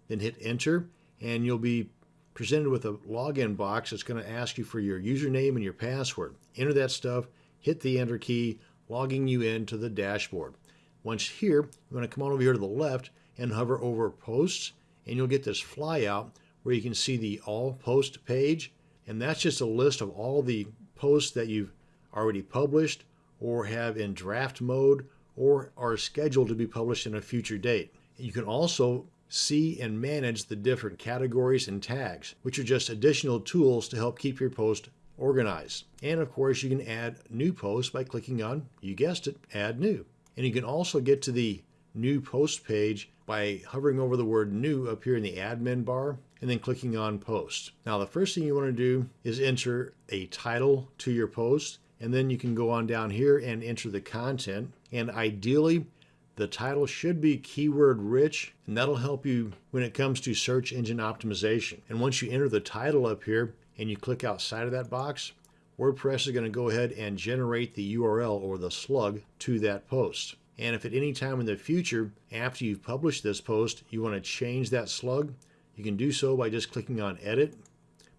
then hit enter, and you'll be presented with a login box that's going to ask you for your username and your password. Enter that stuff, hit the enter key, logging you into the dashboard. Once here, you want to come on over here to the left and hover over posts and you'll get this flyout where you can see the all post page and that's just a list of all the posts that you've already published or have in draft mode or are scheduled to be published in a future date. You can also see and manage the different categories and tags, which are just additional tools to help keep your post organized. And of course, you can add new posts by clicking on, you guessed it, add new. And you can also get to the new post page by hovering over the word new up here in the admin bar and then clicking on post. Now the first thing you want to do is enter a title to your post and then you can go on down here and enter the content and ideally the title should be keyword rich and that'll help you when it comes to search engine optimization. And once you enter the title up here and you click outside of that box, WordPress is going to go ahead and generate the URL or the slug to that post. And if at any time in the future, after you've published this post, you want to change that slug, you can do so by just clicking on Edit,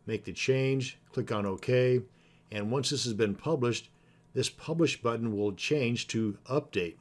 make the change, click on OK, and once this has been published, this Publish button will change to Update.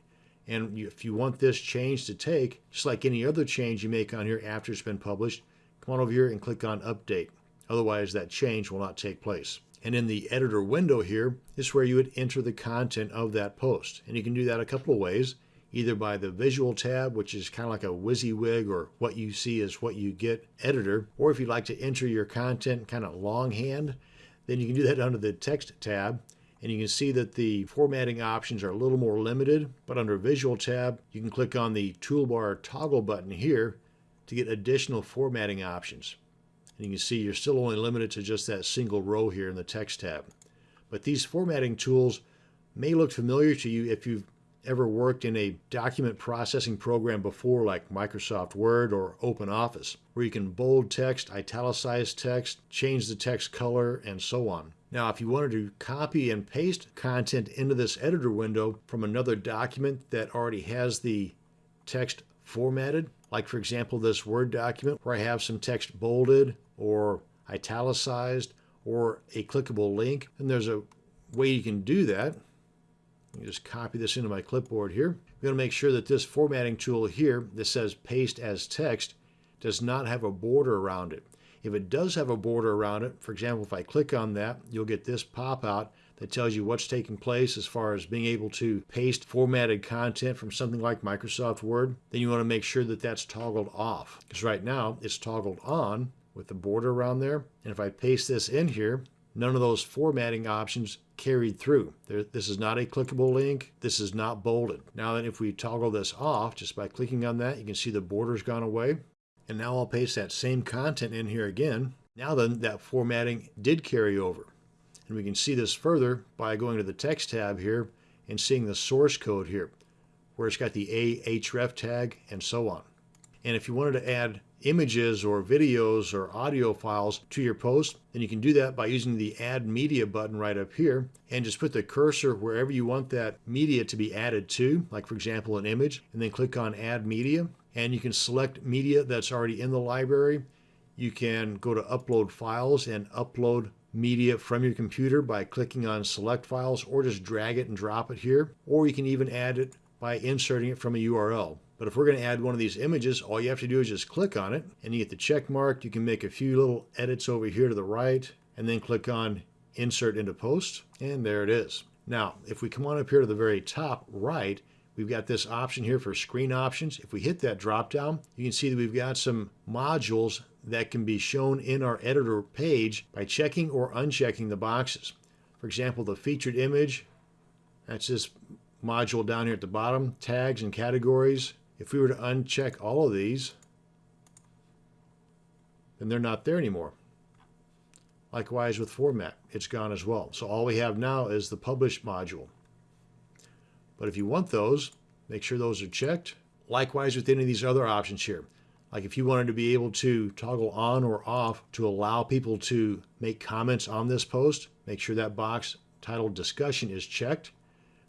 And if you want this change to take, just like any other change you make on here after it's been published, come on over here and click on Update. Otherwise, that change will not take place. And in the editor window here is where you would enter the content of that post. And you can do that a couple of ways, either by the visual tab, which is kind of like a WYSIWYG or what you see is what you get editor, or if you'd like to enter your content kind of longhand, then you can do that under the text tab. And you can see that the formatting options are a little more limited, but under visual tab, you can click on the toolbar toggle button here to get additional formatting options. And you can see you're still only limited to just that single row here in the text tab. But these formatting tools may look familiar to you if you've ever worked in a document processing program before like Microsoft Word or OpenOffice, where you can bold text, italicize text, change the text color, and so on. Now, if you wanted to copy and paste content into this editor window from another document that already has the text formatted, like for example this Word document where I have some text bolded or italicized or a clickable link, and there's a way you can do that. just copy this into my clipboard here. I'm going to make sure that this formatting tool here that says paste as text does not have a border around it. If it does have a border around it, for example, if I click on that, you'll get this pop out that tells you what's taking place as far as being able to paste formatted content from something like Microsoft Word. Then you want to make sure that that's toggled off because right now it's toggled on with the border around there. And if I paste this in here, none of those formatting options carried through. There, this is not a clickable link. This is not bolded. Now then if we toggle this off just by clicking on that, you can see the border's gone away. And now I'll paste that same content in here again. Now then, that formatting did carry over. And we can see this further by going to the text tab here and seeing the source code here, where it's got the ahref tag and so on. And if you wanted to add images or videos or audio files to your post, then you can do that by using the Add Media button right up here and just put the cursor wherever you want that media to be added to, like for example an image, and then click on Add Media and you can select media that's already in the library. You can go to upload files and upload media from your computer by clicking on select files or just drag it and drop it here. Or you can even add it by inserting it from a URL. But if we're going to add one of these images, all you have to do is just click on it and you get the check mark. You can make a few little edits over here to the right and then click on insert into post and there it is. Now, if we come on up here to the very top right, We've got this option here for screen options. If we hit that drop down, you can see that we've got some modules that can be shown in our editor page by checking or unchecking the boxes. For example, the featured image, that's this module down here at the bottom, tags and categories. If we were to uncheck all of these, then they're not there anymore. Likewise with format, it's gone as well. So all we have now is the publish module. But if you want those, make sure those are checked. Likewise with any of these other options here. Like if you wanted to be able to toggle on or off to allow people to make comments on this post, make sure that box titled discussion is checked.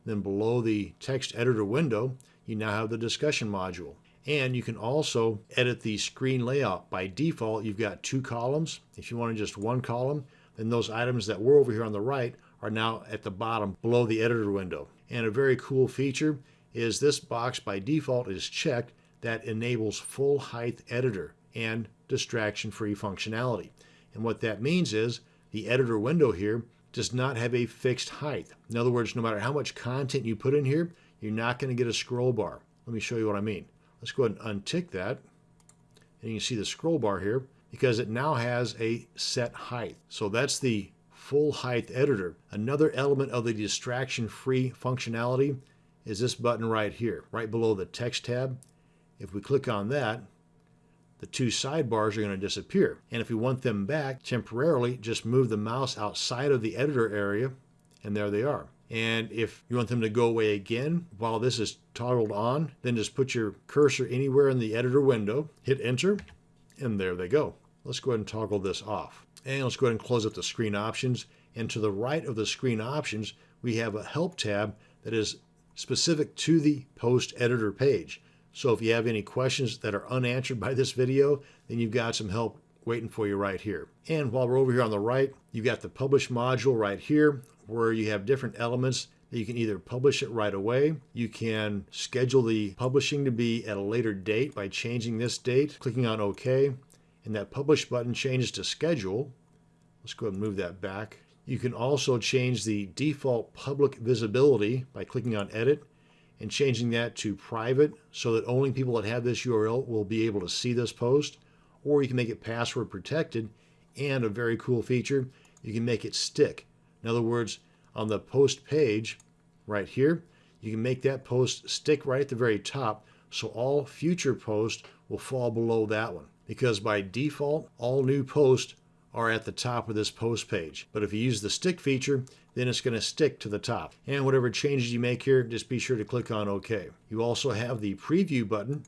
Then below the text editor window, you now have the discussion module. And you can also edit the screen layout. By default, you've got two columns. If you wanted just one column, then those items that were over here on the right are now at the bottom below the editor window. And a very cool feature is this box by default is checked that enables full height editor and distraction free functionality. And what that means is the editor window here does not have a fixed height. In other words, no matter how much content you put in here, you're not going to get a scroll bar. Let me show you what I mean. Let's go ahead and untick that. And you can see the scroll bar here because it now has a set height. So that's the full height editor. Another element of the distraction free functionality is this button right here, right below the text tab. If we click on that, the two sidebars are going to disappear. And if we want them back temporarily, just move the mouse outside of the editor area and there they are. And if you want them to go away again while this is toggled on, then just put your cursor anywhere in the editor window, hit enter, and there they go. Let's go ahead and toggle this off. And let's go ahead and close up the screen options. And to the right of the screen options, we have a help tab that is specific to the post editor page. So if you have any questions that are unanswered by this video, then you've got some help waiting for you right here. And while we're over here on the right, you've got the publish module right here where you have different elements that you can either publish it right away. You can schedule the publishing to be at a later date by changing this date, clicking on OK and that publish button changes to schedule. Let's go ahead and move that back. You can also change the default public visibility by clicking on edit and changing that to private so that only people that have this URL will be able to see this post or you can make it password protected and a very cool feature you can make it stick in other words on the post page right here you can make that post stick right at the very top so all future posts will fall below that one because by default, all new posts are at the top of this post page. But if you use the stick feature, then it's going to stick to the top. And whatever changes you make here, just be sure to click on OK. You also have the preview button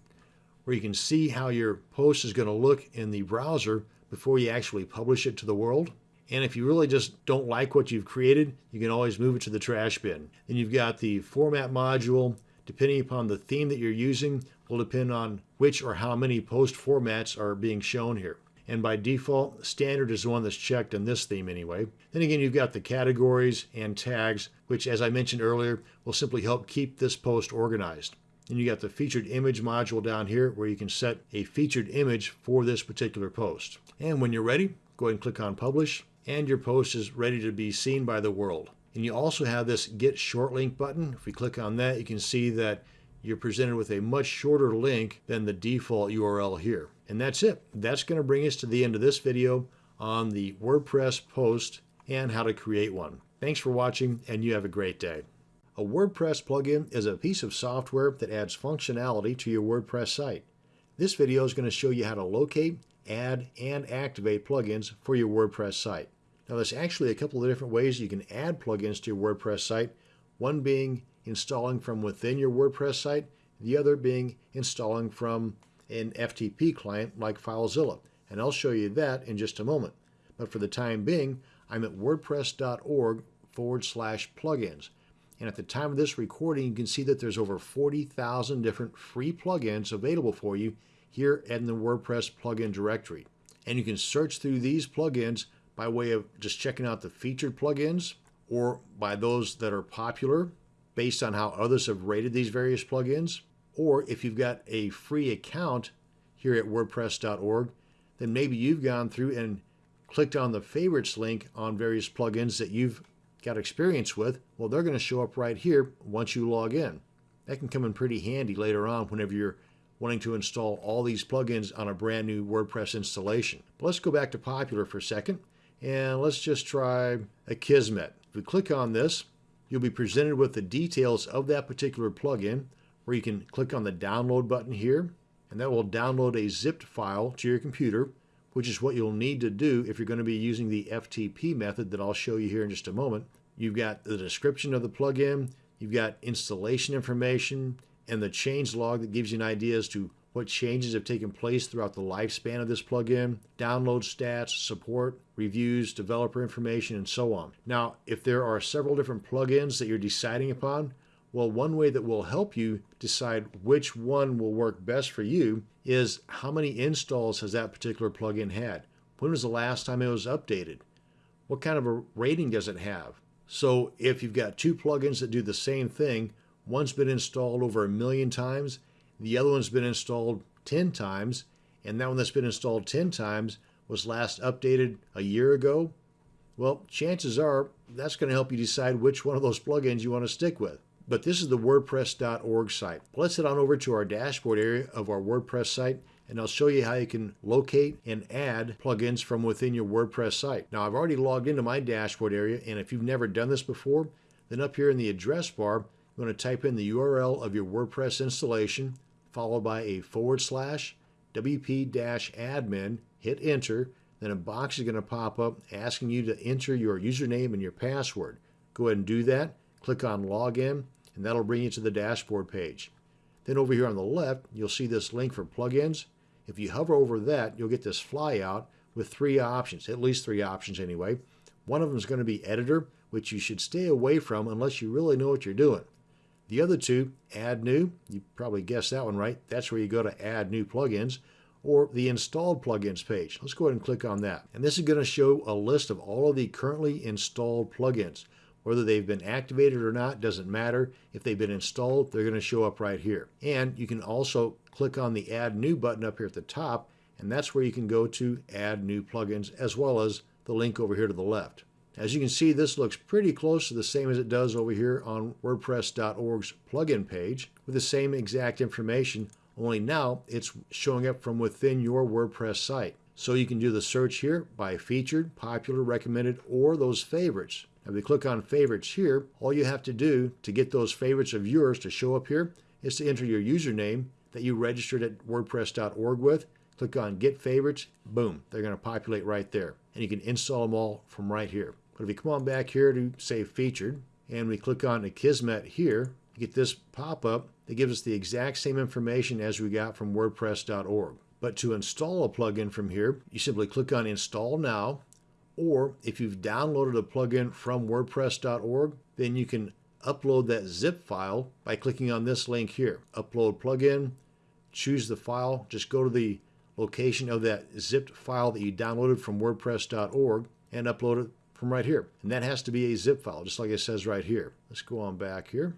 where you can see how your post is going to look in the browser before you actually publish it to the world. And if you really just don't like what you've created, you can always move it to the trash bin. Then you've got the format module, depending upon the theme that you're using, will depend on which or how many post formats are being shown here. And by default, standard is the one that's checked in this theme anyway. Then again, you've got the categories and tags, which as I mentioned earlier, will simply help keep this post organized. And you got the featured image module down here where you can set a featured image for this particular post. And when you're ready, go ahead and click on publish and your post is ready to be seen by the world. And you also have this get short link button. If we click on that, you can see that you're presented with a much shorter link than the default URL here. And that's it. That's going to bring us to the end of this video on the WordPress post and how to create one. Thanks for watching and you have a great day. A WordPress plugin is a piece of software that adds functionality to your WordPress site. This video is going to show you how to locate, add, and activate plugins for your WordPress site. Now there's actually a couple of different ways you can add plugins to your WordPress site, one being installing from within your WordPress site, the other being installing from an FTP client like FileZilla. And I'll show you that in just a moment. But for the time being, I'm at wordpress.org forward slash plugins. And at the time of this recording, you can see that there's over 40,000 different free plugins available for you here in the WordPress plugin directory. And you can search through these plugins by way of just checking out the featured plugins or by those that are popular based on how others have rated these various plugins. Or if you've got a free account here at WordPress.org, then maybe you've gone through and clicked on the favorites link on various plugins that you've got experience with. Well, they're going to show up right here once you log in. That can come in pretty handy later on whenever you're wanting to install all these plugins on a brand new WordPress installation. But let's go back to popular for a second and let's just try Akismet. If we click on this, you'll be presented with the details of that particular plugin where you can click on the download button here and that will download a zipped file to your computer which is what you'll need to do if you're going to be using the FTP method that I'll show you here in just a moment. You've got the description of the plugin, you've got installation information, and the change log that gives you an idea as to what changes have taken place throughout the lifespan of this plugin, download stats, support, reviews, developer information, and so on. Now, if there are several different plugins that you're deciding upon, well, one way that will help you decide which one will work best for you is how many installs has that particular plugin had? When was the last time it was updated? What kind of a rating does it have? So if you've got two plugins that do the same thing, one's been installed over a million times the other one's been installed 10 times, and that one that's been installed 10 times was last updated a year ago. Well, chances are that's going to help you decide which one of those plugins you want to stick with. But this is the WordPress.org site. Let's head on over to our dashboard area of our WordPress site and I'll show you how you can locate and add plugins from within your WordPress site. Now I've already logged into my dashboard area and if you've never done this before, then up here in the address bar, you want to type in the URL of your WordPress installation followed by a forward slash wp-admin, hit enter, then a box is going to pop up asking you to enter your username and your password. Go ahead and do that, click on login, and that'll bring you to the dashboard page. Then over here on the left, you'll see this link for plugins. If you hover over that, you'll get this flyout with three options, at least three options anyway. One of them is going to be editor, which you should stay away from unless you really know what you're doing. The other two, add new, you probably guessed that one right. That's where you go to add new plugins or the installed plugins page. Let's go ahead and click on that. And this is going to show a list of all of the currently installed plugins. Whether they've been activated or not doesn't matter. If they've been installed, they're going to show up right here. And you can also click on the add new button up here at the top, and that's where you can go to add new plugins as well as the link over here to the left. As you can see, this looks pretty close to the same as it does over here on WordPress.org's plugin page with the same exact information, only now it's showing up from within your WordPress site. So you can do the search here by featured, popular, recommended, or those favorites. If you click on favorites here, all you have to do to get those favorites of yours to show up here is to enter your username that you registered at WordPress.org with. Click on Get Favorites, boom, they're going to populate right there. And you can install them all from right here. But if we come on back here to say featured and we click on Akismet here, you get this pop-up that gives us the exact same information as we got from WordPress.org. But to install a plugin from here, you simply click on Install Now, or if you've downloaded a plugin from WordPress.org, then you can upload that zip file by clicking on this link here. Upload plugin, choose the file, just go to the location of that zipped file that you downloaded from WordPress.org and upload it from right here. And that has to be a zip file, just like it says right here. Let's go on back here.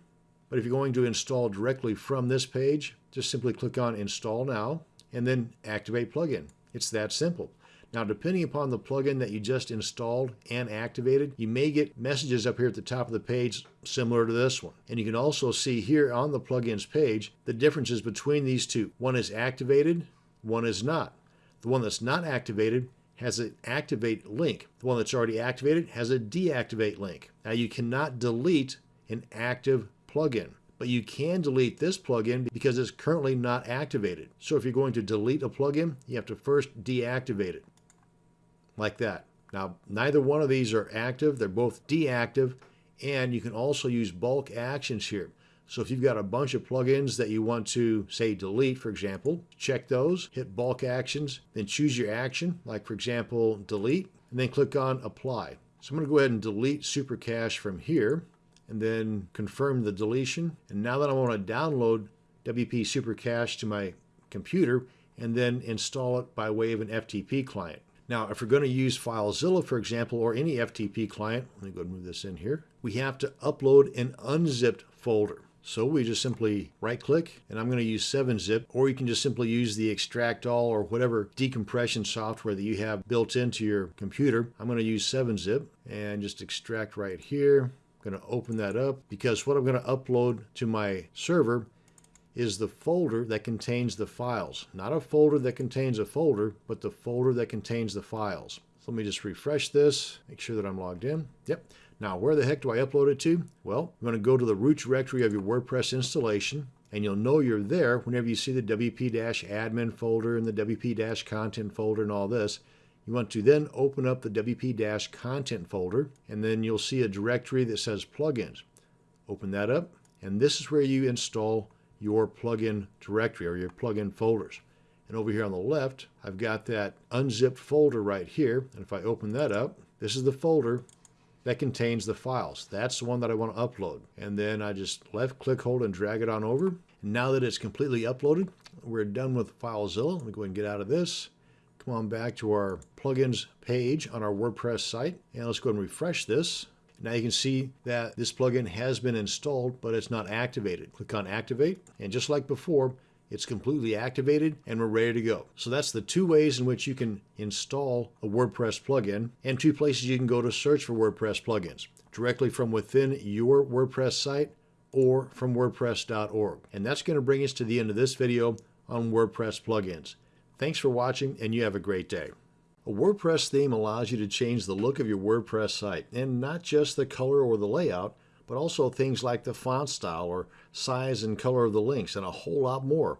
But if you're going to install directly from this page, just simply click on Install Now and then Activate Plugin. It's that simple. Now, depending upon the plugin that you just installed and activated, you may get messages up here at the top of the page similar to this one. And you can also see here on the plugins page the differences between these two. One is activated, one is not. The one that's not activated has an activate link. The one that's already activated has a deactivate link. Now you cannot delete an active plugin, but you can delete this plugin because it's currently not activated. So if you're going to delete a plugin, you have to first deactivate it, like that. Now, neither one of these are active. They're both deactive, and you can also use bulk actions here. So if you've got a bunch of plugins that you want to, say, delete, for example, check those, hit bulk actions, then choose your action, like, for example, delete, and then click on apply. So I'm going to go ahead and delete Supercache from here, and then confirm the deletion. And now that I want to download WP Supercache to my computer, and then install it by way of an FTP client. Now, if we're going to use FileZilla, for example, or any FTP client, let me go and move this in here, we have to upload an unzipped folder. So we just simply right click and I'm going to use 7-zip or you can just simply use the extract all or whatever decompression software that you have built into your computer. I'm going to use 7-zip and just extract right here. I'm going to open that up because what I'm going to upload to my server is the folder that contains the files. Not a folder that contains a folder, but the folder that contains the files. So let me just refresh this, make sure that I'm logged in. Yep. Now, where the heck do I upload it to? Well, I'm going to go to the root directory of your WordPress installation, and you'll know you're there whenever you see the WP-admin folder and the WP-content folder and all this. You want to then open up the WP-content folder, and then you'll see a directory that says plugins. Open that up, and this is where you install your plugin directory or your plugin folders. And over here on the left, I've got that unzipped folder right here. And if I open that up, this is the folder that contains the files. That's the one that I want to upload. And then I just left click, hold, and drag it on over. And now that it's completely uploaded, we're done with FileZilla. Let me go ahead and get out of this. Come on back to our plugins page on our WordPress site. And let's go and refresh this. Now you can see that this plugin has been installed, but it's not activated. Click on activate. And just like before, it's completely activated and we're ready to go. So that's the two ways in which you can install a WordPress plugin and two places you can go to search for WordPress plugins directly from within your WordPress site or from WordPress.org. And that's going to bring us to the end of this video on WordPress plugins. Thanks for watching and you have a great day. A WordPress theme allows you to change the look of your WordPress site and not just the color or the layout, but also things like the font style or size and color of the links and a whole lot more.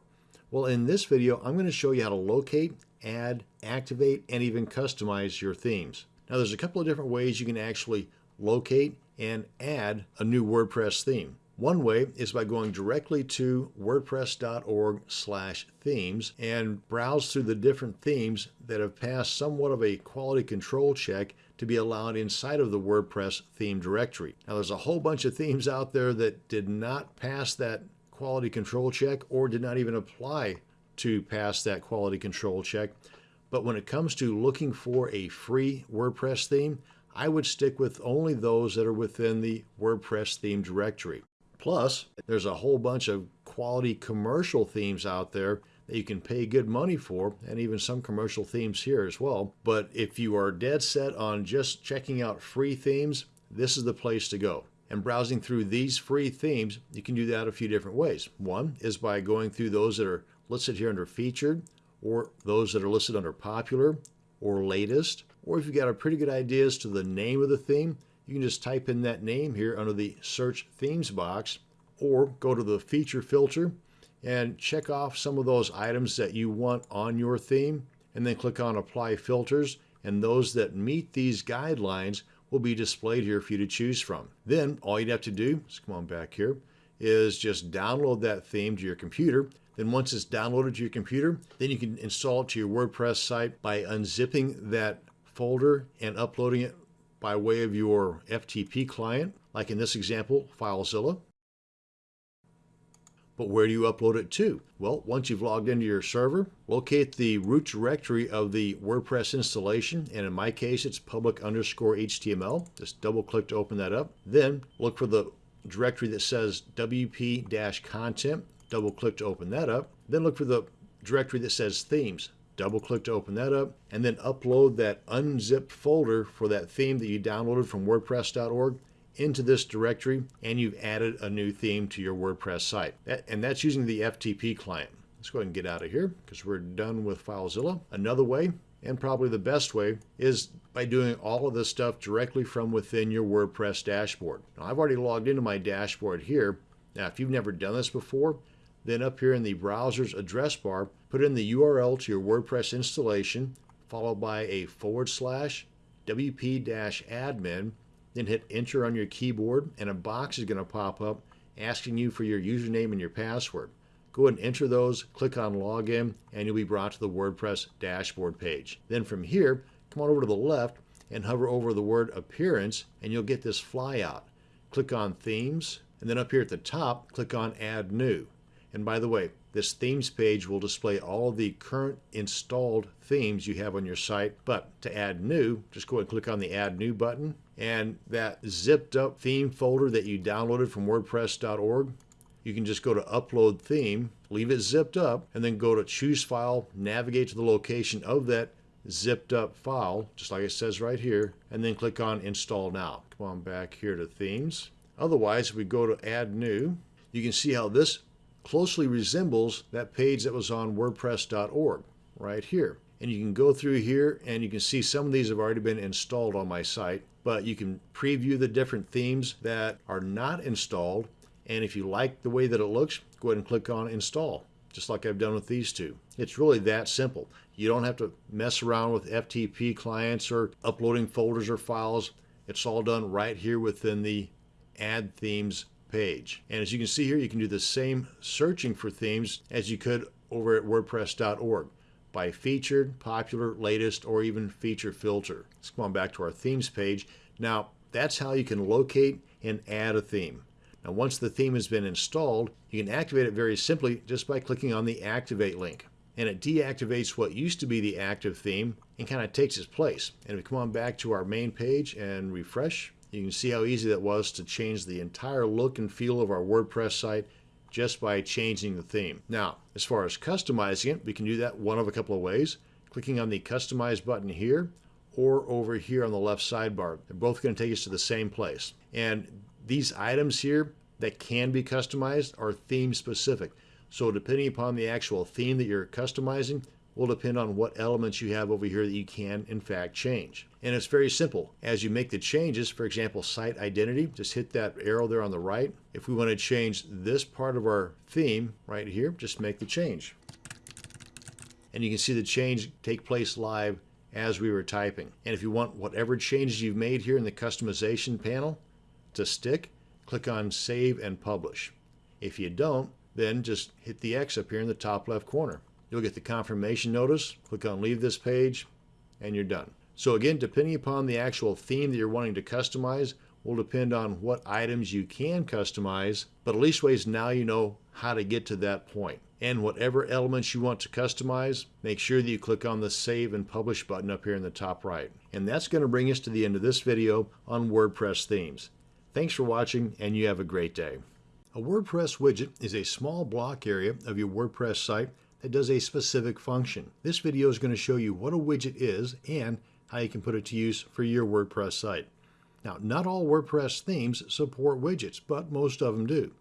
Well, in this video, I'm going to show you how to locate, add, activate, and even customize your themes. Now, there's a couple of different ways you can actually locate and add a new WordPress theme. One way is by going directly to wordpress.org slash themes and browse through the different themes that have passed somewhat of a quality control check to be allowed inside of the WordPress theme directory. Now there's a whole bunch of themes out there that did not pass that quality control check or did not even apply to pass that quality control check. But when it comes to looking for a free WordPress theme, I would stick with only those that are within the WordPress theme directory. Plus, there's a whole bunch of quality commercial themes out there that you can pay good money for, and even some commercial themes here as well. But if you are dead set on just checking out free themes, this is the place to go. And browsing through these free themes, you can do that a few different ways. One is by going through those that are listed here under featured, or those that are listed under popular, or latest. Or if you've got a pretty good idea as to the name of the theme, you can just type in that name here under the search themes box or go to the feature filter and check off some of those items that you want on your theme and then click on apply filters and those that meet these guidelines will be displayed here for you to choose from. Then all you'd have to do, let's come on back here, is just download that theme to your computer. Then once it's downloaded to your computer, then you can install it to your WordPress site by unzipping that folder and uploading it by way of your FTP client, like in this example, FileZilla. But where do you upload it to? Well, once you've logged into your server, locate the root directory of the WordPress installation, and in my case, it's public underscore HTML. Just double click to open that up. Then look for the directory that says WP-content. Double click to open that up. Then look for the directory that says themes. Double click to open that up and then upload that unzipped folder for that theme that you downloaded from WordPress.org into this directory and you've added a new theme to your WordPress site. And that's using the FTP client. Let's go ahead and get out of here because we're done with FileZilla. Another way, and probably the best way, is by doing all of this stuff directly from within your WordPress dashboard. Now, I've already logged into my dashboard here. Now, if you've never done this before, then up here in the browser's address bar, put in the URL to your WordPress installation, followed by a forward slash wp-admin, then hit enter on your keyboard and a box is going to pop up asking you for your username and your password. Go ahead and enter those, click on login, and you'll be brought to the WordPress dashboard page. Then from here, come on over to the left and hover over the word appearance and you'll get this flyout. Click on themes and then up here at the top, click on add new. And by the way, this themes page will display all the current installed themes you have on your site. But to add new, just go ahead and click on the add new button. And that zipped up theme folder that you downloaded from WordPress.org, you can just go to upload theme, leave it zipped up, and then go to choose file, navigate to the location of that zipped up file, just like it says right here, and then click on install now. Come on back here to themes. Otherwise, if we go to add new, you can see how this closely resembles that page that was on WordPress.org right here. And you can go through here and you can see some of these have already been installed on my site, but you can preview the different themes that are not installed. And if you like the way that it looks, go ahead and click on install, just like I've done with these two. It's really that simple. You don't have to mess around with FTP clients or uploading folders or files. It's all done right here within the add themes page. And as you can see here, you can do the same searching for themes as you could over at WordPress.org by featured, popular, latest, or even feature filter. Let's come on back to our themes page. Now, that's how you can locate and add a theme. Now, once the theme has been installed, you can activate it very simply just by clicking on the Activate link. And it deactivates what used to be the active theme and kind of takes its place. And if we come on back to our main page and refresh, you can see how easy that was to change the entire look and feel of our WordPress site just by changing the theme. Now, as far as customizing it, we can do that one of a couple of ways. Clicking on the Customize button here or over here on the left sidebar. They're both going to take us to the same place. And these items here that can be customized are theme specific. So depending upon the actual theme that you're customizing, will depend on what elements you have over here that you can in fact change. And it's very simple. As you make the changes, for example, site identity, just hit that arrow there on the right. If we want to change this part of our theme right here, just make the change. And you can see the change take place live as we were typing. And if you want whatever changes you've made here in the customization panel to stick, click on Save and Publish. If you don't, then just hit the X up here in the top left corner. You'll get the confirmation notice, click on leave this page, and you're done. So again, depending upon the actual theme that you're wanting to customize will depend on what items you can customize, but at least ways now you know how to get to that point. And whatever elements you want to customize, make sure that you click on the Save and Publish button up here in the top right. And that's going to bring us to the end of this video on WordPress themes. Thanks for watching, and you have a great day. A WordPress widget is a small block area of your WordPress site that does a specific function. This video is going to show you what a widget is and how you can put it to use for your WordPress site. Now, not all WordPress themes support widgets, but most of them do.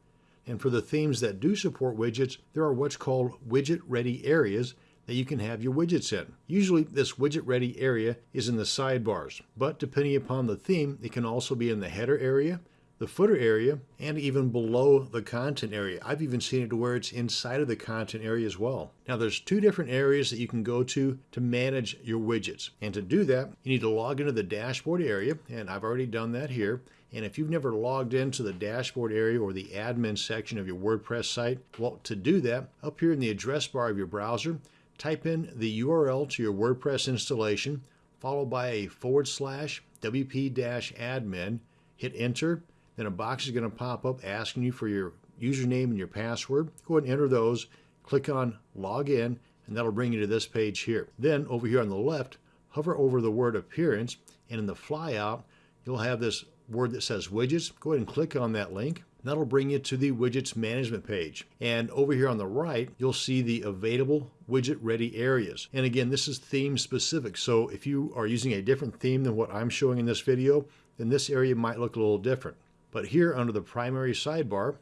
And for the themes that do support widgets, there are what's called widget-ready areas that you can have your widgets in. Usually this widget-ready area is in the sidebars, but depending upon the theme, it can also be in the header area, the footer area and even below the content area. I've even seen it to where it's inside of the content area as well. Now there's two different areas that you can go to to manage your widgets. And to do that, you need to log into the dashboard area, and I've already done that here. And if you've never logged into the dashboard area or the admin section of your WordPress site, well, to do that, up here in the address bar of your browser, type in the URL to your WordPress installation, followed by a forward slash wp-admin, hit enter, then a box is going to pop up asking you for your username and your password. Go ahead and enter those. Click on Login, and that'll bring you to this page here. Then over here on the left, hover over the word Appearance, and in the flyout, you'll have this word that says Widgets. Go ahead and click on that link. That'll bring you to the widgets management page. And over here on the right, you'll see the available widget ready areas. And again, this is theme specific. So if you are using a different theme than what I'm showing in this video, then this area might look a little different. But here under the primary sidebar,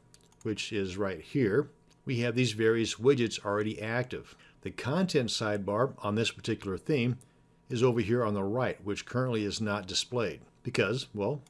which is right here, we have these various widgets already active. The content sidebar on this particular theme is over here on the right, which currently is not displayed because, well,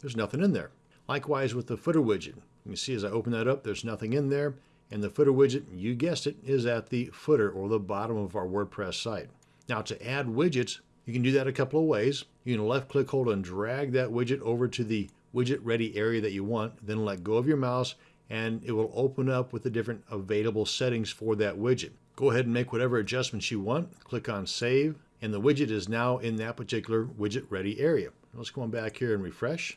there's nothing in there. Likewise with the footer widget. You can see as I open that up, there's nothing in there. And the footer widget, you guessed it, is at the footer or the bottom of our WordPress site. Now to add widgets, you can do that a couple of ways. You can left click, hold, and drag that widget over to the widget ready area that you want, then let go of your mouse and it will open up with the different available settings for that widget. Go ahead and make whatever adjustments you want, click on save, and the widget is now in that particular widget ready area. Let's go on back here and refresh.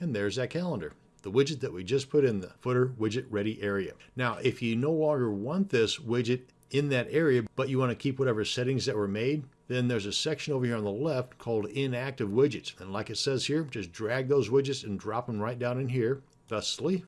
And there's that calendar, the widget that we just put in the footer widget ready area. Now, if you no longer want this widget in that area, but you want to keep whatever settings that were made, then there's a section over here on the left called inactive widgets. And like it says here, just drag those widgets and drop them right down in here, thusly.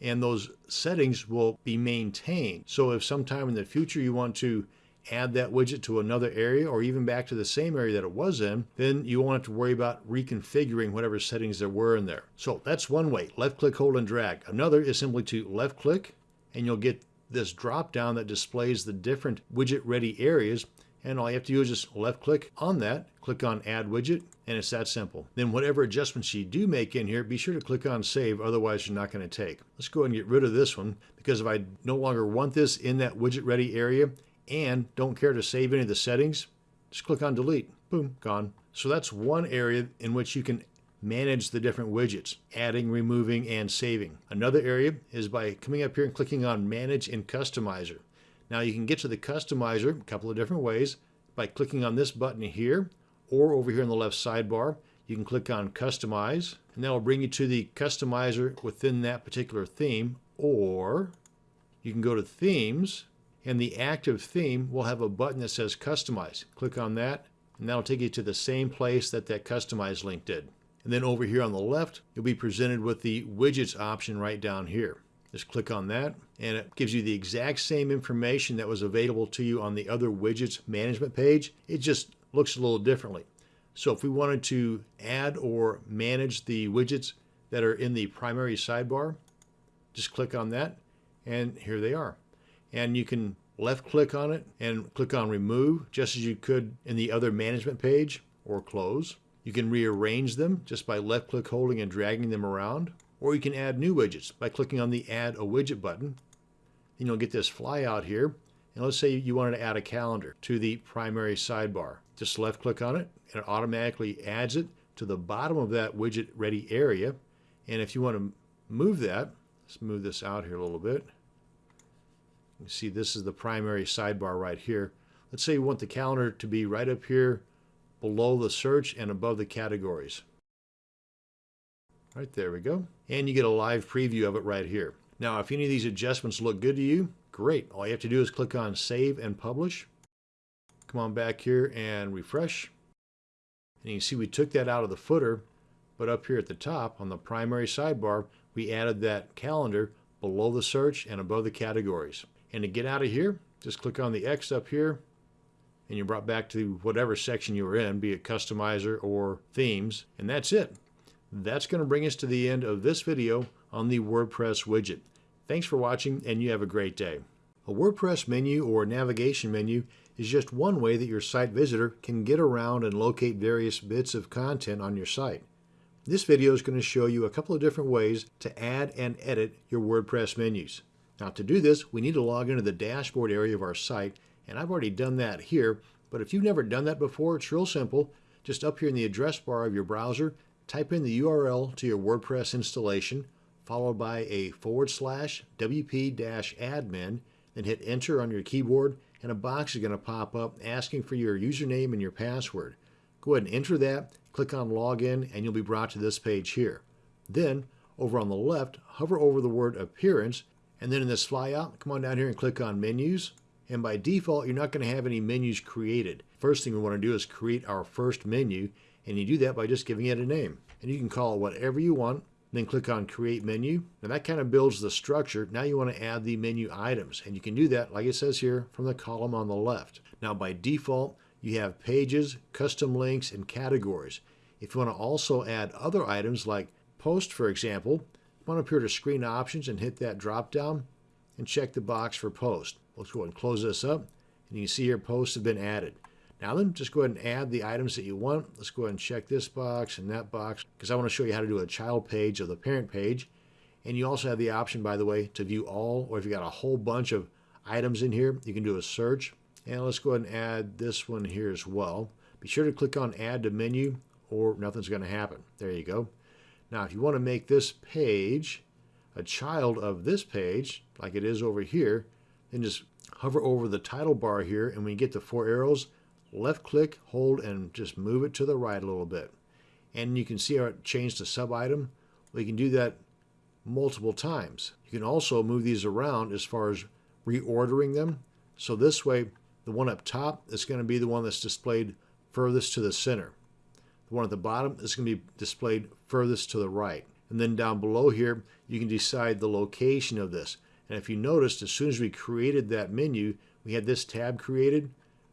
And those settings will be maintained. So if sometime in the future you want to add that widget to another area or even back to the same area that it was in, then you won't have to worry about reconfiguring whatever settings there were in there. So that's one way, left click, hold and drag. Another is simply to left click and you'll get this drop down that displays the different widget ready areas and all you have to do is just left click on that, click on add widget, and it's that simple. Then whatever adjustments you do make in here, be sure to click on save, otherwise you're not going to take. Let's go ahead and get rid of this one because if I no longer want this in that widget ready area, and don't care to save any of the settings, just click on delete. Boom, gone. So that's one area in which you can manage the different widgets, adding, removing, and saving. Another area is by coming up here and clicking on Manage in Customizer. Now you can get to the Customizer a couple of different ways by clicking on this button here, or over here in the left sidebar, you can click on Customize, and that will bring you to the Customizer within that particular theme, or you can go to Themes, and the active theme will have a button that says customize. Click on that and that'll take you to the same place that that customize link did. And then over here on the left, you'll be presented with the widgets option right down here. Just click on that and it gives you the exact same information that was available to you on the other widgets management page. It just looks a little differently. So if we wanted to add or manage the widgets that are in the primary sidebar, just click on that and here they are and you can left click on it and click on remove just as you could in the other management page or close. You can rearrange them just by left click holding and dragging them around or you can add new widgets by clicking on the add a widget button. And you'll get this flyout here and let's say you wanted to add a calendar to the primary sidebar. Just left click on it and it automatically adds it to the bottom of that widget ready area. And if you want to move that, let's move this out here a little bit. You see this is the primary sidebar right here. Let's say you want the calendar to be right up here below the search and above the categories. Right there we go. And you get a live preview of it right here. Now if any of these adjustments look good to you, great. All you have to do is click on save and publish. Come on back here and refresh. And you see we took that out of the footer, but up here at the top on the primary sidebar, we added that calendar below the search and above the categories. And to get out of here, just click on the X up here and you're brought back to whatever section you were in, be it customizer or themes, and that's it. That's going to bring us to the end of this video on the WordPress widget. Thanks for watching and you have a great day. A WordPress menu or navigation menu is just one way that your site visitor can get around and locate various bits of content on your site. This video is going to show you a couple of different ways to add and edit your WordPress menus. Now to do this, we need to log into the dashboard area of our site, and I've already done that here, but if you've never done that before, it's real simple. Just up here in the address bar of your browser, type in the URL to your WordPress installation, followed by a forward slash wp-admin, then hit enter on your keyboard, and a box is going to pop up asking for your username and your password. Go ahead and enter that, click on login, and you'll be brought to this page here. Then, over on the left, hover over the word appearance, and then in this flyout, come on down here and click on menus. And by default, you're not going to have any menus created. First thing we want to do is create our first menu, and you do that by just giving it a name. And you can call it whatever you want, then click on create menu. Now that kind of builds the structure. Now you want to add the menu items, and you can do that, like it says here, from the column on the left. Now by default, you have pages, custom links, and categories. If you want to also add other items like post, for example, come on up here to screen options and hit that drop down and check the box for post. Let's go ahead and close this up and you can see your posts have been added. Now then, just go ahead and add the items that you want. Let's go ahead and check this box and that box because I want to show you how to do a child page of the parent page. And you also have the option, by the way, to view all, or if you got a whole bunch of items in here, you can do a search. And let's go ahead and add this one here as well. Be sure to click on add to menu or nothing's going to happen. There you go. Now, if you want to make this page a child of this page, like it is over here, then just hover over the title bar here, and when you get the four arrows, left click, hold, and just move it to the right a little bit. And you can see how it changed to sub item. We can do that multiple times. You can also move these around as far as reordering them. So this way, the one up top is going to be the one that's displayed furthest to the center. The one at the bottom is going to be displayed furthest to the right. And then down below here, you can decide the location of this. And if you noticed, as soon as we created that menu, we had this tab created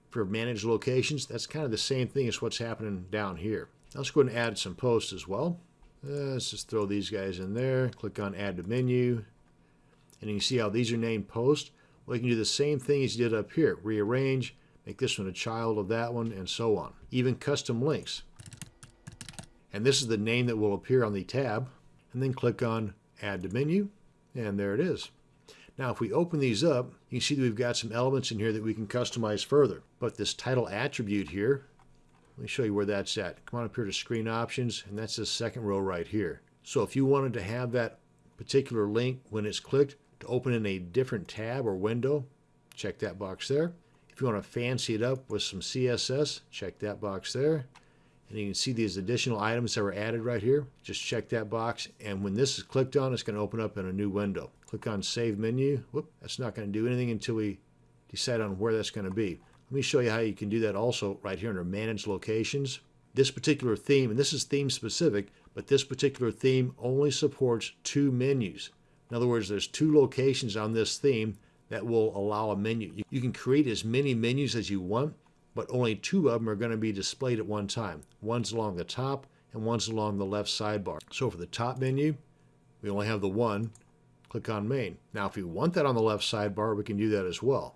for managed locations. That's kind of the same thing as what's happening down here. Let's go ahead and add some posts as well. Uh, let's just throw these guys in there. Click on add to menu. And you can see how these are named post. Well, you can do the same thing as you did up here. Rearrange, make this one a child of that one, and so on. Even custom links and this is the name that will appear on the tab and then click on add to menu and there it is. Now if we open these up you can see that we've got some elements in here that we can customize further but this title attribute here let me show you where that's at. Come on up here to screen options and that's the second row right here. So if you wanted to have that particular link when it's clicked to open in a different tab or window check that box there. If you want to fancy it up with some CSS check that box there and you can see these additional items that were added right here. Just check that box and when this is clicked on it's going to open up in a new window. Click on Save Menu. Whoop, that's not going to do anything until we decide on where that's going to be. Let me show you how you can do that also right here under Manage Locations. This particular theme, and this is theme specific, but this particular theme only supports two menus. In other words, there's two locations on this theme that will allow a menu. You can create as many menus as you want, but only two of them are going to be displayed at one time. One's along the top and one's along the left sidebar. So for the top menu, we only have the one. Click on main. Now if we want that on the left sidebar, we can do that as well.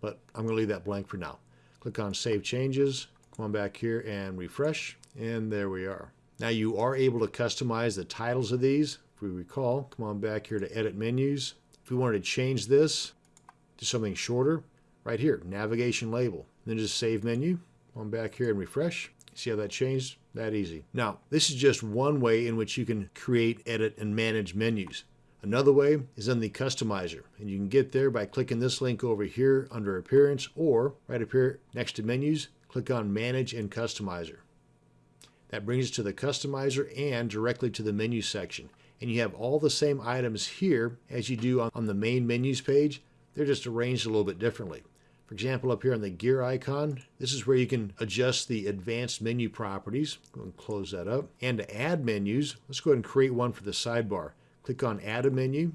But I'm going to leave that blank for now. Click on Save Changes. Come on back here and refresh. And there we are. Now you are able to customize the titles of these. If we recall, come on back here to Edit Menus. If we wanted to change this to something shorter, right here, Navigation Label. Then just save menu. Come on back here and refresh. See how that changed? That easy. Now, this is just one way in which you can create, edit, and manage menus. Another way is in the customizer, and you can get there by clicking this link over here under appearance or right up here next to menus, click on manage and customizer. That brings us to the customizer and directly to the menu section. And you have all the same items here as you do on the main menus page. They're just arranged a little bit differently. For example, up here on the gear icon, this is where you can adjust the advanced menu properties. Go and close that up. And to add menus, let's go ahead and create one for the sidebar. Click on add a menu,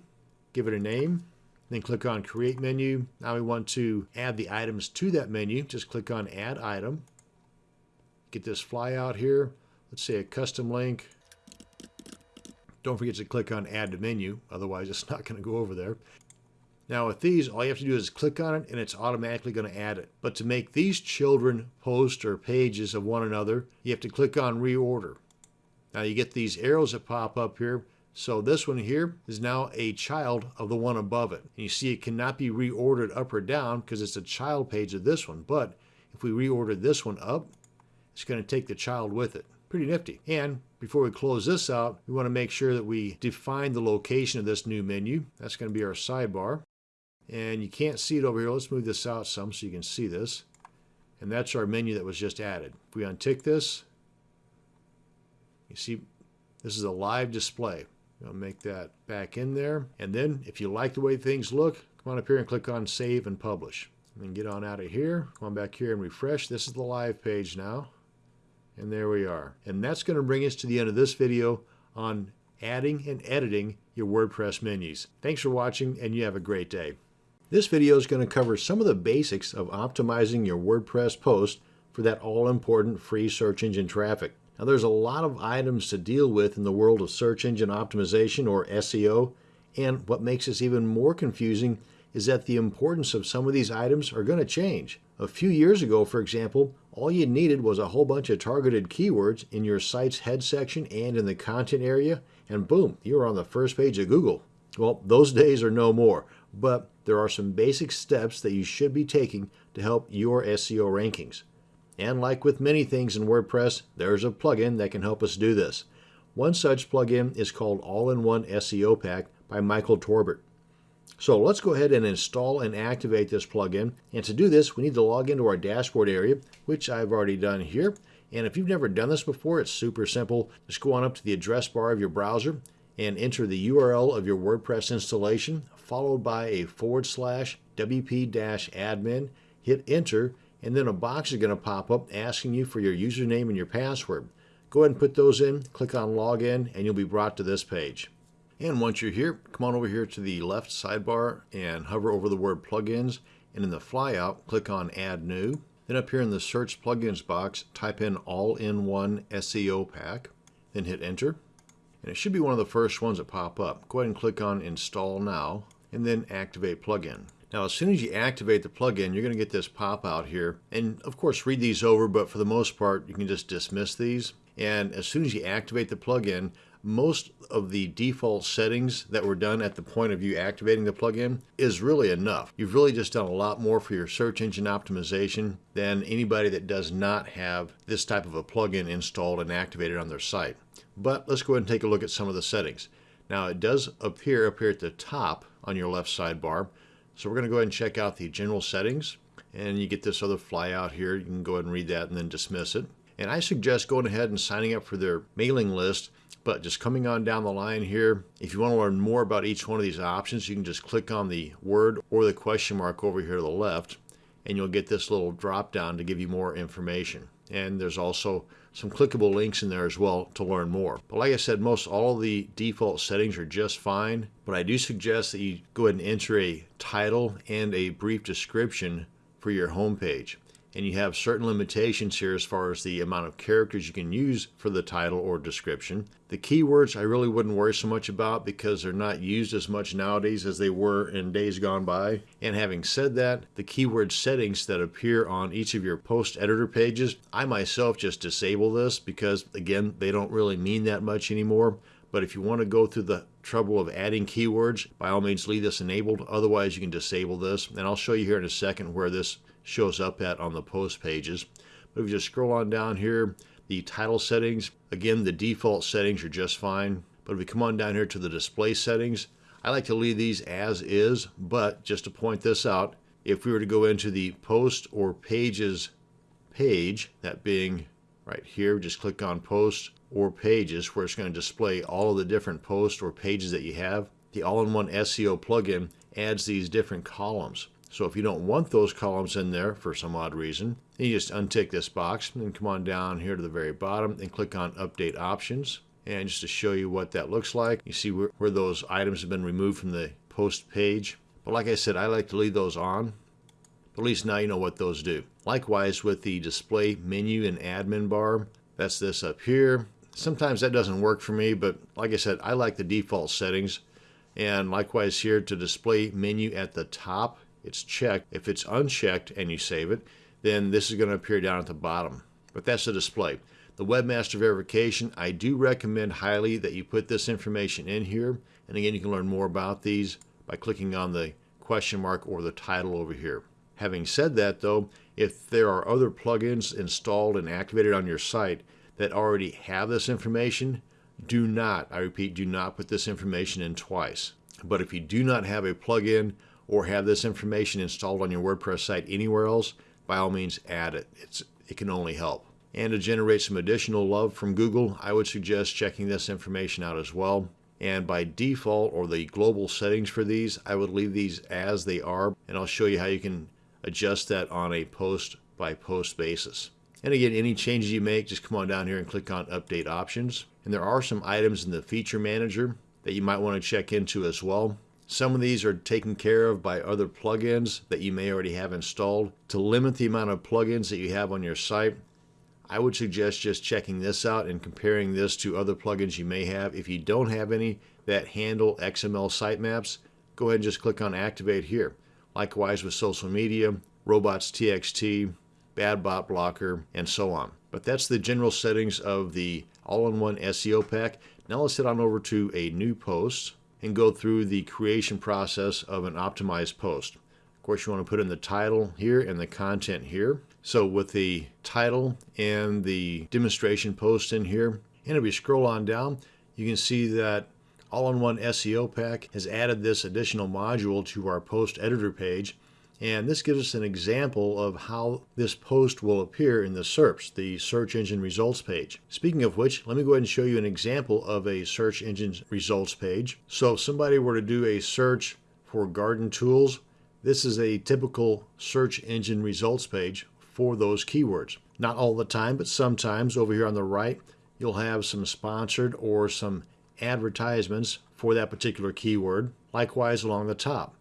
give it a name, then click on create menu. Now we want to add the items to that menu. Just click on add item. Get this flyout here. Let's say a custom link. Don't forget to click on add to menu, otherwise it's not going to go over there. Now with these, all you have to do is click on it and it's automatically going to add it. But to make these children post or pages of one another, you have to click on reorder. Now you get these arrows that pop up here. So this one here is now a child of the one above it. And you see it cannot be reordered up or down because it's a child page of this one. But if we reorder this one up, it's going to take the child with it. Pretty nifty. And before we close this out, we want to make sure that we define the location of this new menu. That's going to be our sidebar. And you can't see it over here. Let's move this out some so you can see this. And that's our menu that was just added. If we untick this, you see this is a live display. I'll make that back in there. And then if you like the way things look, come on up here and click on Save and Publish. And then get on out of here. Come on back here and refresh. This is the live page now. And there we are. And that's going to bring us to the end of this video on adding and editing your WordPress menus. Thanks for watching and you have a great day. This video is going to cover some of the basics of optimizing your WordPress post for that all-important free search engine traffic. Now there's a lot of items to deal with in the world of search engine optimization or SEO, and what makes this even more confusing is that the importance of some of these items are going to change. A few years ago, for example, all you needed was a whole bunch of targeted keywords in your site's head section and in the content area, and boom, you were on the first page of Google. Well, those days are no more, but there are some basic steps that you should be taking to help your SEO rankings. And like with many things in WordPress, there's a plugin that can help us do this. One such plugin is called All-in-One SEO Pack by Michael Torbert. So let's go ahead and install and activate this plugin. And to do this, we need to log into our dashboard area, which I've already done here. And if you've never done this before, it's super simple. Just go on up to the address bar of your browser and enter the URL of your WordPress installation, followed by a forward slash wp-admin, hit enter, and then a box is going to pop up asking you for your username and your password. Go ahead and put those in, click on login, and you'll be brought to this page. And once you're here, come on over here to the left sidebar and hover over the word plugins. And in the flyout, click on add new. Then up here in the search plugins box, type in all-in-one SEO pack, then hit enter. And it should be one of the first ones that pop up. Go ahead and click on install now, and then activate plugin. Now, as soon as you activate the plugin, you're going to get this pop out here. And of course, read these over, but for the most part, you can just dismiss these. And as soon as you activate the plugin, most of the default settings that were done at the point of you activating the plugin is really enough. You've really just done a lot more for your search engine optimization than anybody that does not have this type of a plugin installed and activated on their site. But let's go ahead and take a look at some of the settings. Now it does appear up here at the top on your left sidebar. So we're going to go ahead and check out the general settings and you get this other flyout here. You can go ahead and read that and then dismiss it. And I suggest going ahead and signing up for their mailing list but just coming on down the line here, if you want to learn more about each one of these options, you can just click on the word or the question mark over here to the left, and you'll get this little drop down to give you more information. And there's also some clickable links in there as well to learn more. But like I said, most all of the default settings are just fine, but I do suggest that you go ahead and enter a title and a brief description for your homepage and you have certain limitations here as far as the amount of characters you can use for the title or description. The keywords I really wouldn't worry so much about because they're not used as much nowadays as they were in days gone by. And having said that, the keyword settings that appear on each of your post editor pages, I myself just disable this because again, they don't really mean that much anymore. But if you want to go through the trouble of adding keywords, by all means leave this enabled. Otherwise, you can disable this. And I'll show you here in a second where this shows up at on the post pages. But if you just scroll on down here, the title settings, again, the default settings are just fine. But if we come on down here to the display settings, I like to leave these as is, but just to point this out, if we were to go into the post or pages page, that being right here, just click on post or pages where it's going to display all of the different posts or pages that you have. The all-in-one SEO plugin adds these different columns. So if you don't want those columns in there for some odd reason, you just untick this box and come on down here to the very bottom and click on Update Options. And just to show you what that looks like, you see where, where those items have been removed from the post page. But like I said, I like to leave those on. At least now you know what those do. Likewise with the display menu and admin bar, that's this up here. Sometimes that doesn't work for me, but like I said, I like the default settings. And likewise here to display menu at the top, it's checked. If it's unchecked and you save it, then this is going to appear down at the bottom. But that's the display. The webmaster verification, I do recommend highly that you put this information in here. And again, you can learn more about these by clicking on the question mark or the title over here. Having said that though, if there are other plugins installed and activated on your site that already have this information, do not, I repeat, do not put this information in twice. But if you do not have a plugin or have this information installed on your WordPress site anywhere else, by all means add it. It's, it can only help. And to generate some additional love from Google, I would suggest checking this information out as well. And by default or the global settings for these, I would leave these as they are. And I'll show you how you can adjust that on a post by post basis. And again, any changes you make, just come on down here and click on Update Options. And there are some items in the Feature Manager that you might want to check into as well. Some of these are taken care of by other plugins that you may already have installed. To limit the amount of plugins that you have on your site, I would suggest just checking this out and comparing this to other plugins you may have. If you don't have any that handle XML sitemaps, go ahead and just click on Activate here. Likewise with social media, robots.txt, bad bot blocker, and so on. But that's the general settings of the all-in-one SEO pack. Now let's head on over to a new post and go through the creation process of an optimized post. Of course, you want to put in the title here and the content here. So with the title and the demonstration post in here, and if you scroll on down, you can see that All-in-One SEO Pack has added this additional module to our post editor page and this gives us an example of how this post will appear in the SERPs, the search engine results page. Speaking of which, let me go ahead and show you an example of a search engine results page. So if somebody were to do a search for garden tools, this is a typical search engine results page for those keywords. Not all the time, but sometimes over here on the right, you'll have some sponsored or some advertisements for that particular keyword. Likewise along the top.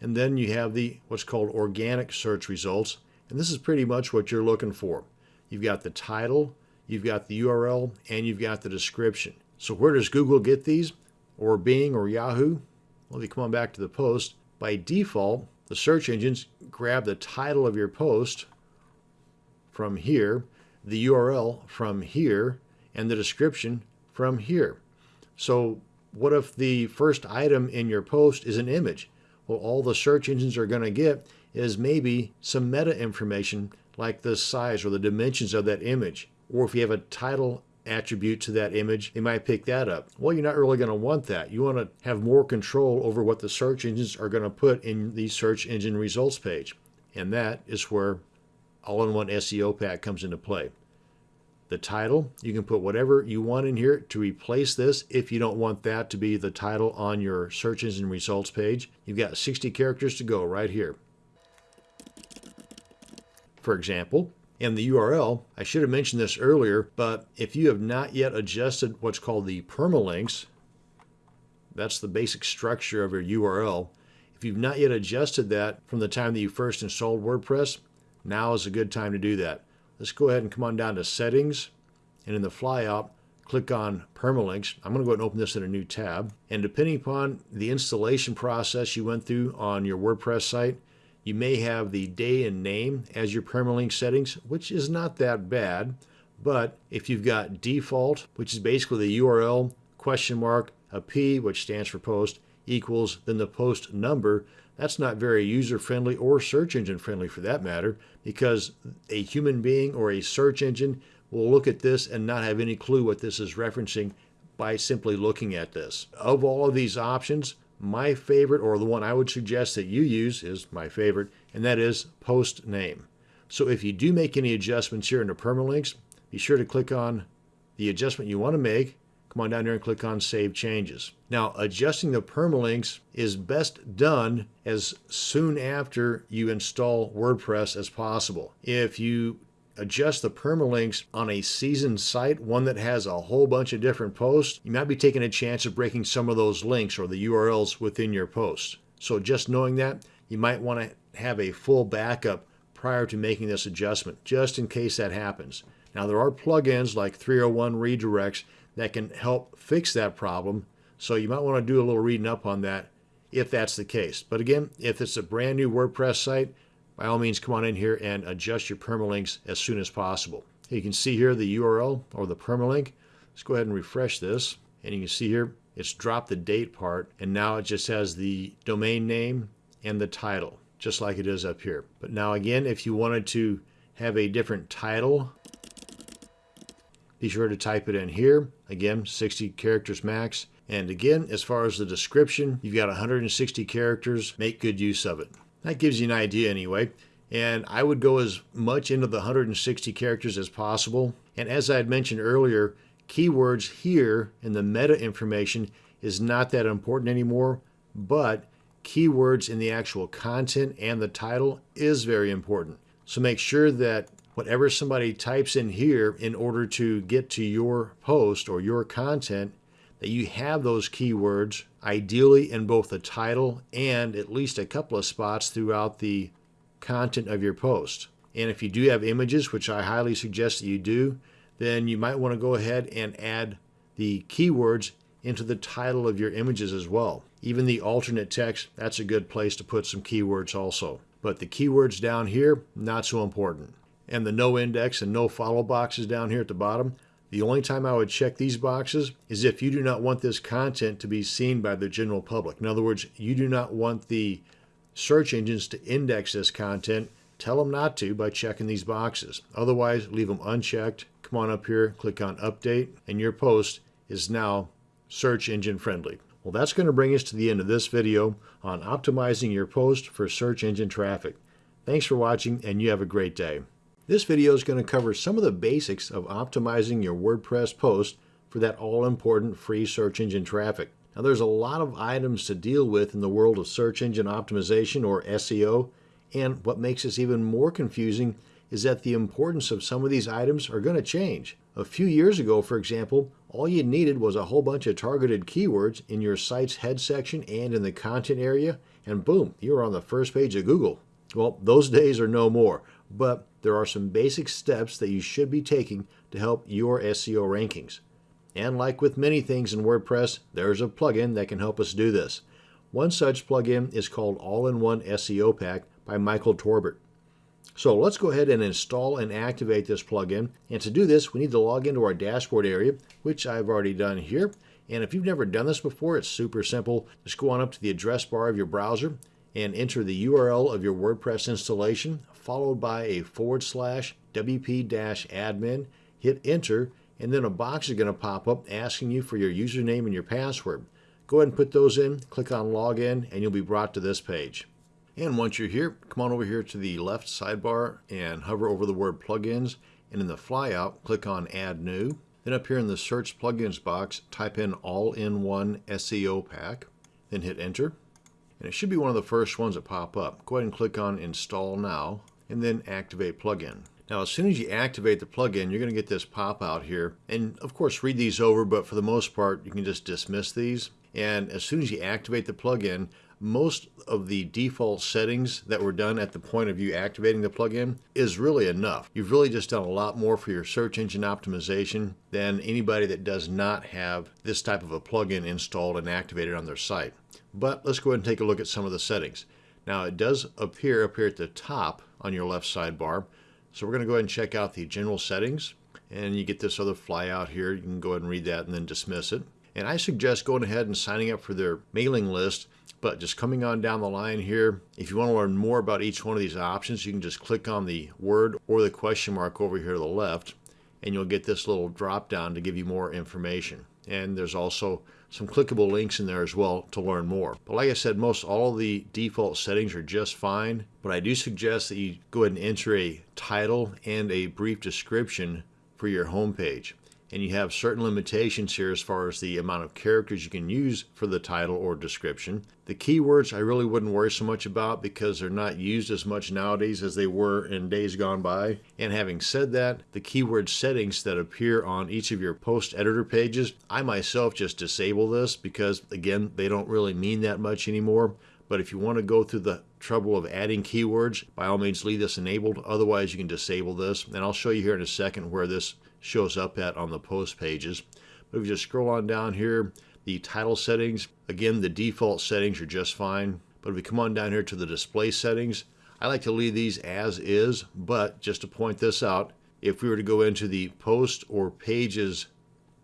And then you have the what's called organic search results. And this is pretty much what you're looking for. You've got the title, you've got the URL, and you've got the description. So where does Google get these? Or Bing or Yahoo? Well, if you come on back to the post, by default, the search engines grab the title of your post from here, the URL from here, and the description from here. So what if the first item in your post is an image? Well, all the search engines are going to get is maybe some meta information like the size or the dimensions of that image. Or if you have a title attribute to that image, they might pick that up. Well, you're not really going to want that. You want to have more control over what the search engines are going to put in the search engine results page. And that is where all-in-one SEO pack comes into play the title. You can put whatever you want in here to replace this if you don't want that to be the title on your search engine results page. You've got 60 characters to go right here. For example, and the URL, I should have mentioned this earlier, but if you have not yet adjusted what's called the permalinks, that's the basic structure of your URL. If you've not yet adjusted that from the time that you first installed WordPress, now is a good time to do that. Let's go ahead and come on down to settings and in the flyout, click on permalinks. I'm going to go ahead and open this in a new tab. And depending upon the installation process you went through on your WordPress site, you may have the day and name as your permalink settings, which is not that bad. But if you've got default, which is basically the URL, question mark, a P, which stands for post, equals then the post number, that's not very user friendly or search engine friendly for that matter, because a human being or a search engine will look at this and not have any clue what this is referencing by simply looking at this. Of all of these options, my favorite, or the one I would suggest that you use, is my favorite, and that is post name. So if you do make any adjustments here in the permalinks, be sure to click on the adjustment you want to make come on down here and click on Save Changes. Now, adjusting the permalinks is best done as soon after you install WordPress as possible. If you adjust the permalinks on a seasoned site, one that has a whole bunch of different posts, you might be taking a chance of breaking some of those links or the URLs within your post. So just knowing that, you might want to have a full backup prior to making this adjustment, just in case that happens. Now there are plugins like 301 redirects that can help fix that problem. So you might want to do a little reading up on that if that's the case. But again, if it's a brand new WordPress site, by all means come on in here and adjust your permalinks as soon as possible. You can see here the URL or the permalink. Let's go ahead and refresh this. And you can see here it's dropped the date part and now it just has the domain name and the title just like it is up here. But now again, if you wanted to have a different title be sure to type it in here. Again, 60 characters max. And again, as far as the description, you've got 160 characters. Make good use of it. That gives you an idea anyway. And I would go as much into the 160 characters as possible. And as I had mentioned earlier, keywords here in the meta information is not that important anymore, but keywords in the actual content and the title is very important. So make sure that whatever somebody types in here in order to get to your post or your content, that you have those keywords ideally in both the title and at least a couple of spots throughout the content of your post. And if you do have images, which I highly suggest that you do, then you might want to go ahead and add the keywords into the title of your images as well. Even the alternate text, that's a good place to put some keywords also. But the keywords down here, not so important. And the no index and no follow boxes down here at the bottom, the only time I would check these boxes is if you do not want this content to be seen by the general public. In other words, you do not want the search engines to index this content. Tell them not to by checking these boxes. Otherwise, leave them unchecked. Come on up here, click on update, and your post is now search engine friendly. Well, that's going to bring us to the end of this video on optimizing your post for search engine traffic. Thanks for watching and you have a great day. This video is going to cover some of the basics of optimizing your WordPress post for that all-important free search engine traffic. Now there's a lot of items to deal with in the world of search engine optimization or SEO, and what makes this even more confusing is that the importance of some of these items are going to change. A few years ago, for example, all you needed was a whole bunch of targeted keywords in your site's head section and in the content area, and boom, you were on the first page of Google. Well, those days are no more, but there are some basic steps that you should be taking to help your SEO rankings. And like with many things in WordPress, there's a plugin that can help us do this. One such plugin is called All-in-One SEO Pack by Michael Torbert. So let's go ahead and install and activate this plugin. And to do this, we need to log into our dashboard area, which I've already done here. And if you've never done this before, it's super simple. Just go on up to the address bar of your browser and enter the URL of your WordPress installation, followed by a forward slash wp-admin, hit enter, and then a box is going to pop up asking you for your username and your password. Go ahead and put those in, click on login, and you'll be brought to this page. And once you're here, come on over here to the left sidebar and hover over the word plugins. And in the flyout, click on add new. Then up here in the search plugins box, type in all-in-one SEO pack, then hit enter. And it should be one of the first ones that pop up. Go ahead and click on install now and then activate plugin. Now, as soon as you activate the plugin, you're going to get this pop out here. And of course, read these over, but for the most part, you can just dismiss these. And as soon as you activate the plugin, most of the default settings that were done at the point of you activating the plugin is really enough. You've really just done a lot more for your search engine optimization than anybody that does not have this type of a plugin installed and activated on their site. But let's go ahead and take a look at some of the settings. Now it does appear up here at the top on your left sidebar. So we're going to go ahead and check out the general settings and you get this other flyout here. You can go ahead and read that and then dismiss it. And I suggest going ahead and signing up for their mailing list but just coming on down the line here, if you want to learn more about each one of these options, you can just click on the word or the question mark over here to the left, and you'll get this little drop down to give you more information. And there's also some clickable links in there as well to learn more. But like I said, most all the default settings are just fine, but I do suggest that you go ahead and enter a title and a brief description for your homepage and you have certain limitations here as far as the amount of characters you can use for the title or description. The keywords I really wouldn't worry so much about because they're not used as much nowadays as they were in days gone by. And having said that, the keyword settings that appear on each of your post editor pages, I myself just disable this because again, they don't really mean that much anymore. But if you want to go through the trouble of adding keywords, by all means leave this enabled. Otherwise, you can disable this. And I'll show you here in a second where this shows up at on the post pages. But if you just scroll on down here, the title settings, again, the default settings are just fine. But if we come on down here to the display settings, I like to leave these as is, but just to point this out, if we were to go into the post or pages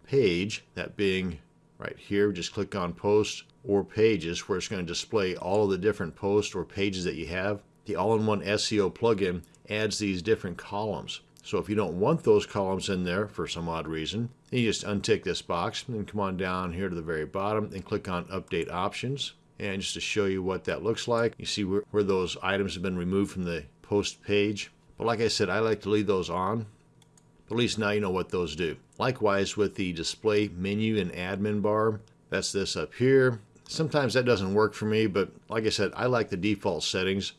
page, that being right here, just click on post or pages where it's going to display all of the different posts or pages that you have. The all-in-one SEO plugin adds these different columns. So if you don't want those columns in there for some odd reason, you just untick this box and then come on down here to the very bottom and click on Update Options. And just to show you what that looks like, you see where, where those items have been removed from the post page. But like I said, I like to leave those on. But at least now you know what those do. Likewise with the display menu and admin bar, That's this up here. Sometimes that doesn't work for me, but like I said, I like the default settings.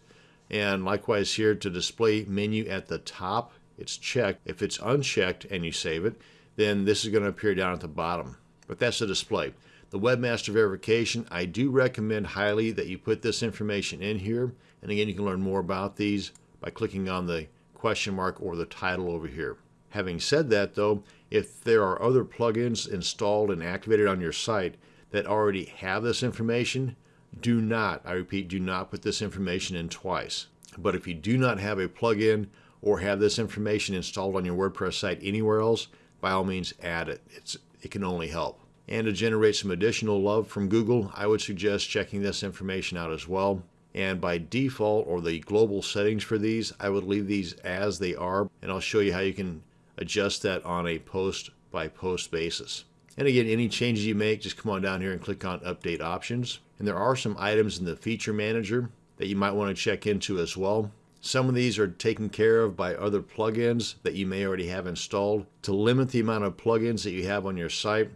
And likewise here to display menu at the top, it's checked. If it's unchecked and you save it, then this is going to appear down at the bottom. But that's the display. The webmaster verification, I do recommend highly that you put this information in here. And again, you can learn more about these by clicking on the question mark or the title over here. Having said that though, if there are other plugins installed and activated on your site that already have this information, do not, I repeat, do not put this information in twice. But if you do not have a plugin or have this information installed on your WordPress site anywhere else, by all means add it. It's, it can only help. And to generate some additional love from Google, I would suggest checking this information out as well. And by default or the global settings for these, I would leave these as they are. And I'll show you how you can adjust that on a post by post basis. And again, any changes you make, just come on down here and click on Update Options. And there are some items in the Feature Manager that you might want to check into as well. Some of these are taken care of by other plugins that you may already have installed. To limit the amount of plugins that you have on your site,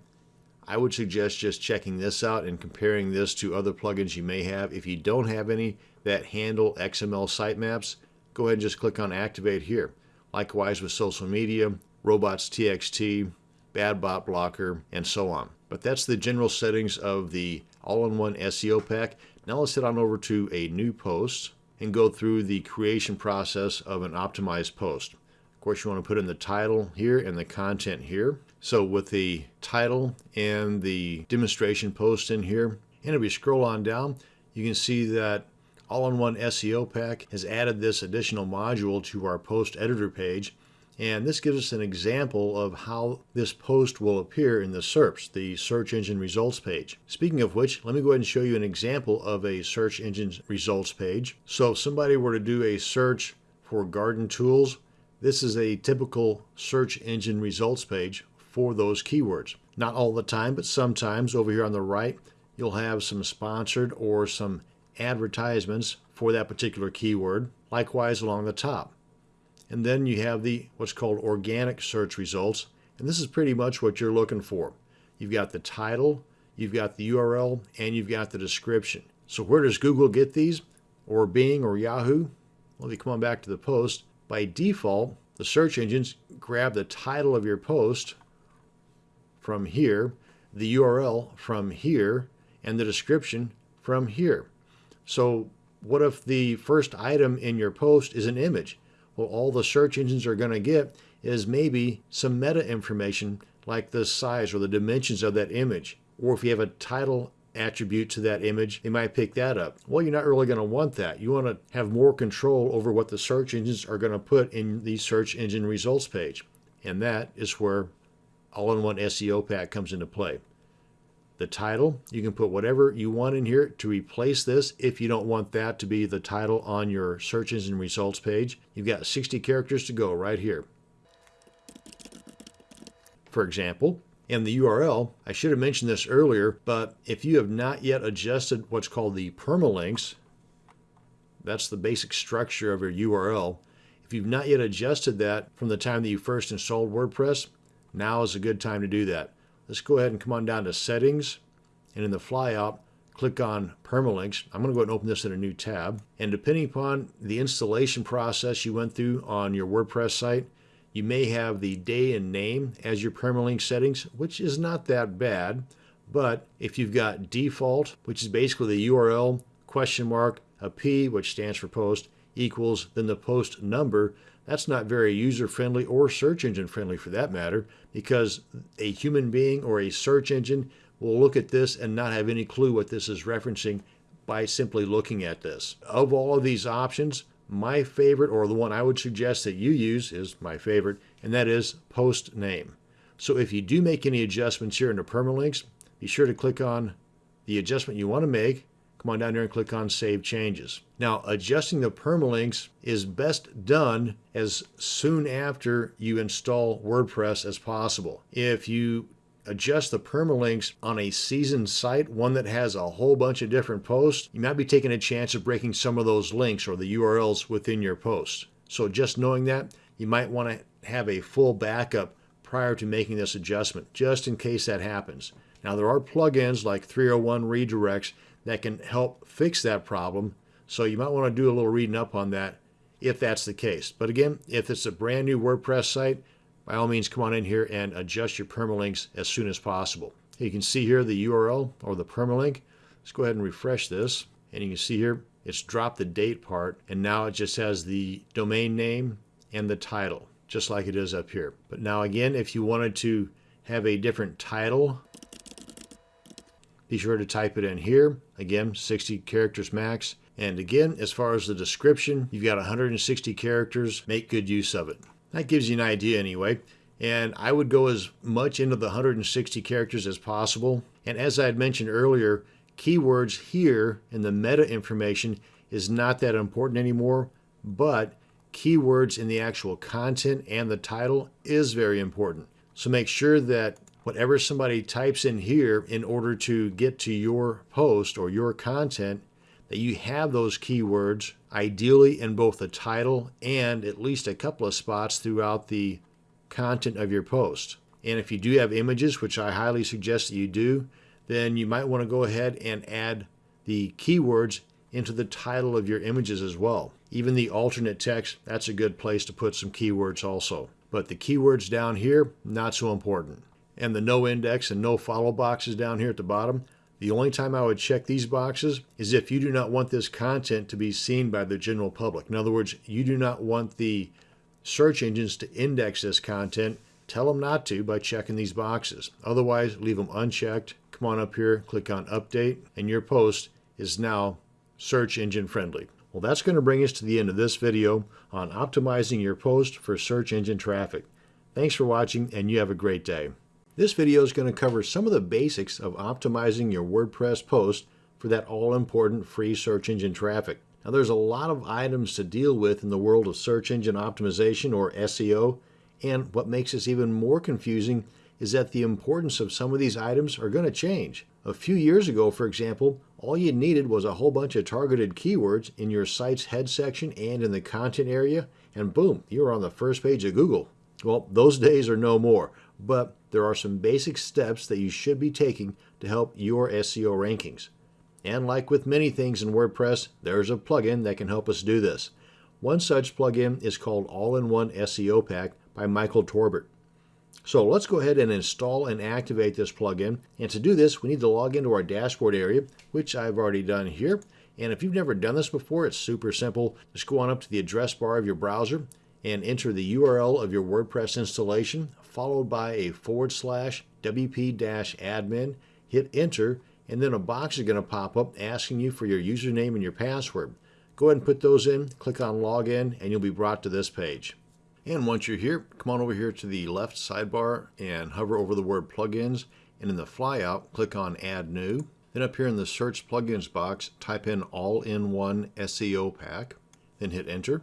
I would suggest just checking this out and comparing this to other plugins you may have. If you don't have any that handle XML sitemaps, go ahead and just click on Activate here. Likewise with social media, robots.txt, bad bot blocker, and so on. But that's the general settings of the all-in-one SEO pack. Now let's head on over to a new post and go through the creation process of an optimized post. Of course, you want to put in the title here and the content here. So with the title and the demonstration post in here, and if you scroll on down, you can see that All-in-One SEO Pack has added this additional module to our post editor page and this gives us an example of how this post will appear in the SERPs, the search engine results page. Speaking of which, let me go ahead and show you an example of a search engine results page. So if somebody were to do a search for garden tools, this is a typical search engine results page for those keywords. Not all the time, but sometimes over here on the right, you'll have some sponsored or some advertisements for that particular keyword. Likewise along the top. And then you have the what's called organic search results. And this is pretty much what you're looking for. You've got the title, you've got the URL, and you've got the description. So where does Google get these? Or Bing or Yahoo? Well, if you come on back to the post, by default, the search engines grab the title of your post from here, the URL from here, and the description from here. So what if the first item in your post is an image? Well, all the search engines are going to get is maybe some meta information like the size or the dimensions of that image. Or if you have a title attribute to that image, they might pick that up. Well, you're not really going to want that. You want to have more control over what the search engines are going to put in the search engine results page. And that is where all-in-one SEO pack comes into play. The title, you can put whatever you want in here to replace this if you don't want that to be the title on your search engine results page. You've got 60 characters to go right here. For example, in the URL, I should have mentioned this earlier, but if you have not yet adjusted what's called the permalinks, that's the basic structure of your URL. If you've not yet adjusted that from the time that you first installed WordPress, now is a good time to do that. Let's go ahead and come on down to settings and in the flyout, click on permalinks. I'm going to go ahead and open this in a new tab. And depending upon the installation process you went through on your WordPress site, you may have the day and name as your permalink settings, which is not that bad. But if you've got default, which is basically the URL, question mark, a P, which stands for post, equals then the post number, that's not very user friendly or search engine friendly for that matter, because a human being or a search engine will look at this and not have any clue what this is referencing by simply looking at this. Of all of these options, my favorite, or the one I would suggest that you use, is my favorite, and that is post name. So if you do make any adjustments here in the permalinks, be sure to click on the adjustment you want to make come on down here and click on Save Changes. Now, adjusting the permalinks is best done as soon after you install WordPress as possible. If you adjust the permalinks on a seasoned site, one that has a whole bunch of different posts, you might be taking a chance of breaking some of those links or the URLs within your post. So just knowing that, you might want to have a full backup prior to making this adjustment, just in case that happens. Now, there are plugins like 301 redirects that can help fix that problem, so you might want to do a little reading up on that if that's the case. But again, if it's a brand new WordPress site, by all means come on in here and adjust your permalinks as soon as possible. You can see here the URL or the permalink. Let's go ahead and refresh this. And you can see here it's dropped the date part and now it just has the domain name and the title just like it is up here. But now again, if you wanted to have a different title, be sure to type it in here. Again, 60 characters max. And again, as far as the description, you've got 160 characters. Make good use of it. That gives you an idea anyway. And I would go as much into the 160 characters as possible. And as I had mentioned earlier, keywords here in the meta information is not that important anymore, but keywords in the actual content and the title is very important. So make sure that whatever somebody types in here in order to get to your post or your content, that you have those keywords ideally in both the title and at least a couple of spots throughout the content of your post. And if you do have images, which I highly suggest that you do, then you might want to go ahead and add the keywords into the title of your images as well. Even the alternate text, that's a good place to put some keywords also. But the keywords down here, not so important. And the no index and no follow boxes down here at the bottom, the only time I would check these boxes is if you do not want this content to be seen by the general public. In other words, you do not want the search engines to index this content. Tell them not to by checking these boxes. Otherwise, leave them unchecked. Come on up here, click on update, and your post is now search engine friendly. Well, that's going to bring us to the end of this video on optimizing your post for search engine traffic. Thanks for watching and you have a great day. This video is going to cover some of the basics of optimizing your WordPress post for that all-important free search engine traffic. Now there's a lot of items to deal with in the world of search engine optimization or SEO and what makes this even more confusing is that the importance of some of these items are going to change. A few years ago, for example, all you needed was a whole bunch of targeted keywords in your site's head section and in the content area, and boom, you were on the first page of Google. Well, those days are no more, but there are some basic steps that you should be taking to help your SEO rankings. And like with many things in WordPress, there's a plugin that can help us do this. One such plugin is called All-in-One SEO Pack by Michael Torbert. So let's go ahead and install and activate this plugin. And to do this, we need to log into our dashboard area, which I've already done here. And if you've never done this before, it's super simple. Just go on up to the address bar of your browser and enter the URL of your WordPress installation, followed by a forward slash wp-admin, hit enter, and then a box is going to pop up asking you for your username and your password. Go ahead and put those in, click on login, and you'll be brought to this page. And once you're here, come on over here to the left sidebar and hover over the word plugins. And in the flyout, click on Add New. Then up here in the Search Plugins box, type in All-in-One SEO Pack. Then hit Enter.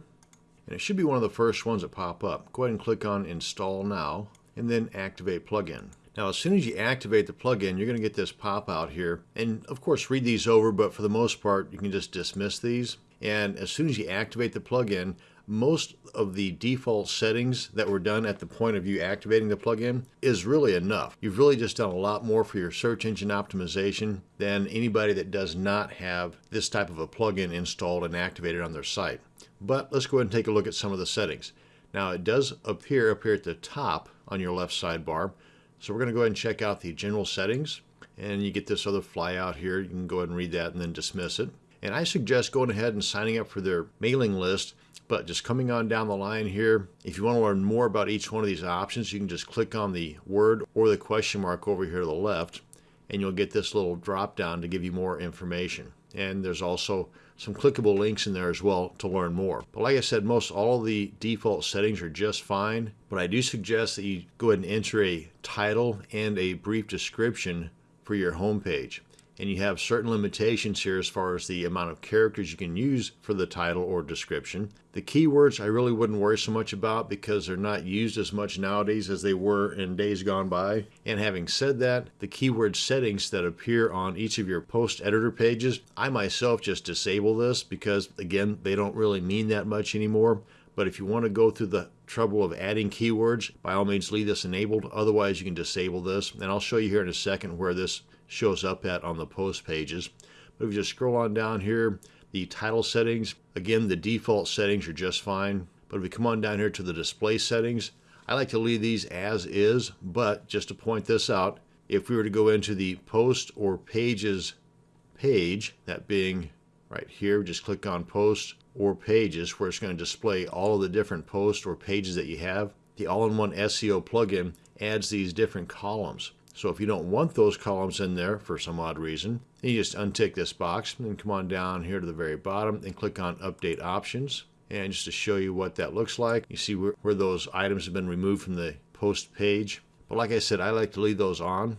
And it should be one of the first ones that pop up. Go ahead and click on Install Now, and then Activate Plugin. Now, as soon as you activate the plugin, you're going to get this pop out here. And of course, read these over, but for the most part, you can just dismiss these. And as soon as you activate the plugin, most of the default settings that were done at the point of you activating the plugin is really enough. You've really just done a lot more for your search engine optimization than anybody that does not have this type of a plugin installed and activated on their site. But let's go ahead and take a look at some of the settings. Now it does appear up here at the top on your left sidebar. So we're going to go ahead and check out the general settings and you get this other flyout here. You can go ahead and read that and then dismiss it. And I suggest going ahead and signing up for their mailing list. But just coming on down the line here, if you want to learn more about each one of these options, you can just click on the word or the question mark over here to the left, and you'll get this little drop down to give you more information. And there's also some clickable links in there as well to learn more. But like I said, most all of the default settings are just fine, but I do suggest that you go ahead and enter a title and a brief description for your homepage and you have certain limitations here as far as the amount of characters you can use for the title or description. The keywords I really wouldn't worry so much about because they're not used as much nowadays as they were in days gone by. And having said that, the keyword settings that appear on each of your post editor pages, I myself just disable this because again, they don't really mean that much anymore But if you want to go through the trouble of adding keywords, by all means leave this enabled. Otherwise, you can disable this. And I'll show you here in a second where this shows up at on the post pages. But if you just scroll on down here, the title settings, again, the default settings are just fine. But if we come on down here to the display settings, I like to leave these as is, but just to point this out, if we were to go into the post or pages page, that being right here, just click on post or pages where it's going to display all of the different posts or pages that you have. The all-in-one SEO plugin adds these different columns. So if you don't want those columns in there for some odd reason, you just untick this box and come on down here to the very bottom and click on update options. And just to show you what that looks like, you see where, where those items have been removed from the post page. But like I said, I like to leave those on.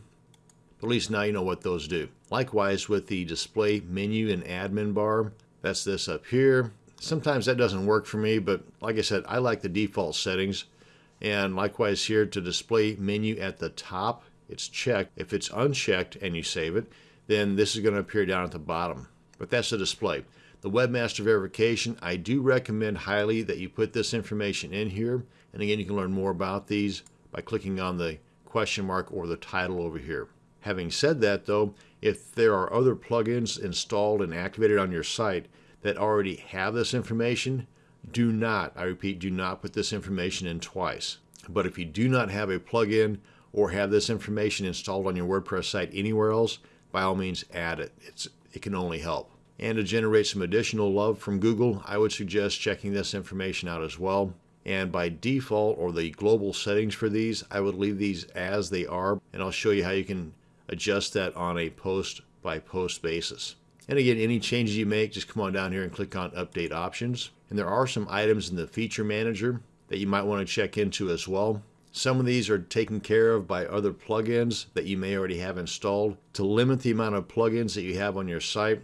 But at least now you know what those do. Likewise with the display menu and admin bar, that's this up here. Sometimes that doesn't work for me, but like I said, I like the default settings. And likewise here to display menu at the top, it's checked. If it's unchecked and you save it, then this is going to appear down at the bottom. But that's the display. The webmaster verification, I do recommend highly that you put this information in here. And again, you can learn more about these by clicking on the question mark or the title over here. Having said that though, if there are other plugins installed and activated on your site that already have this information, do not, I repeat, do not put this information in twice. But if you do not have a plugin or have this information installed on your WordPress site anywhere else, by all means add it. It's, it can only help. And to generate some additional love from Google, I would suggest checking this information out as well. And by default or the global settings for these, I would leave these as they are. And I'll show you how you can adjust that on a post by post basis. And again, any changes you make, just come on down here and click on Update Options. And there are some items in the Feature Manager that you might want to check into as well. Some of these are taken care of by other plugins that you may already have installed. To limit the amount of plugins that you have on your site,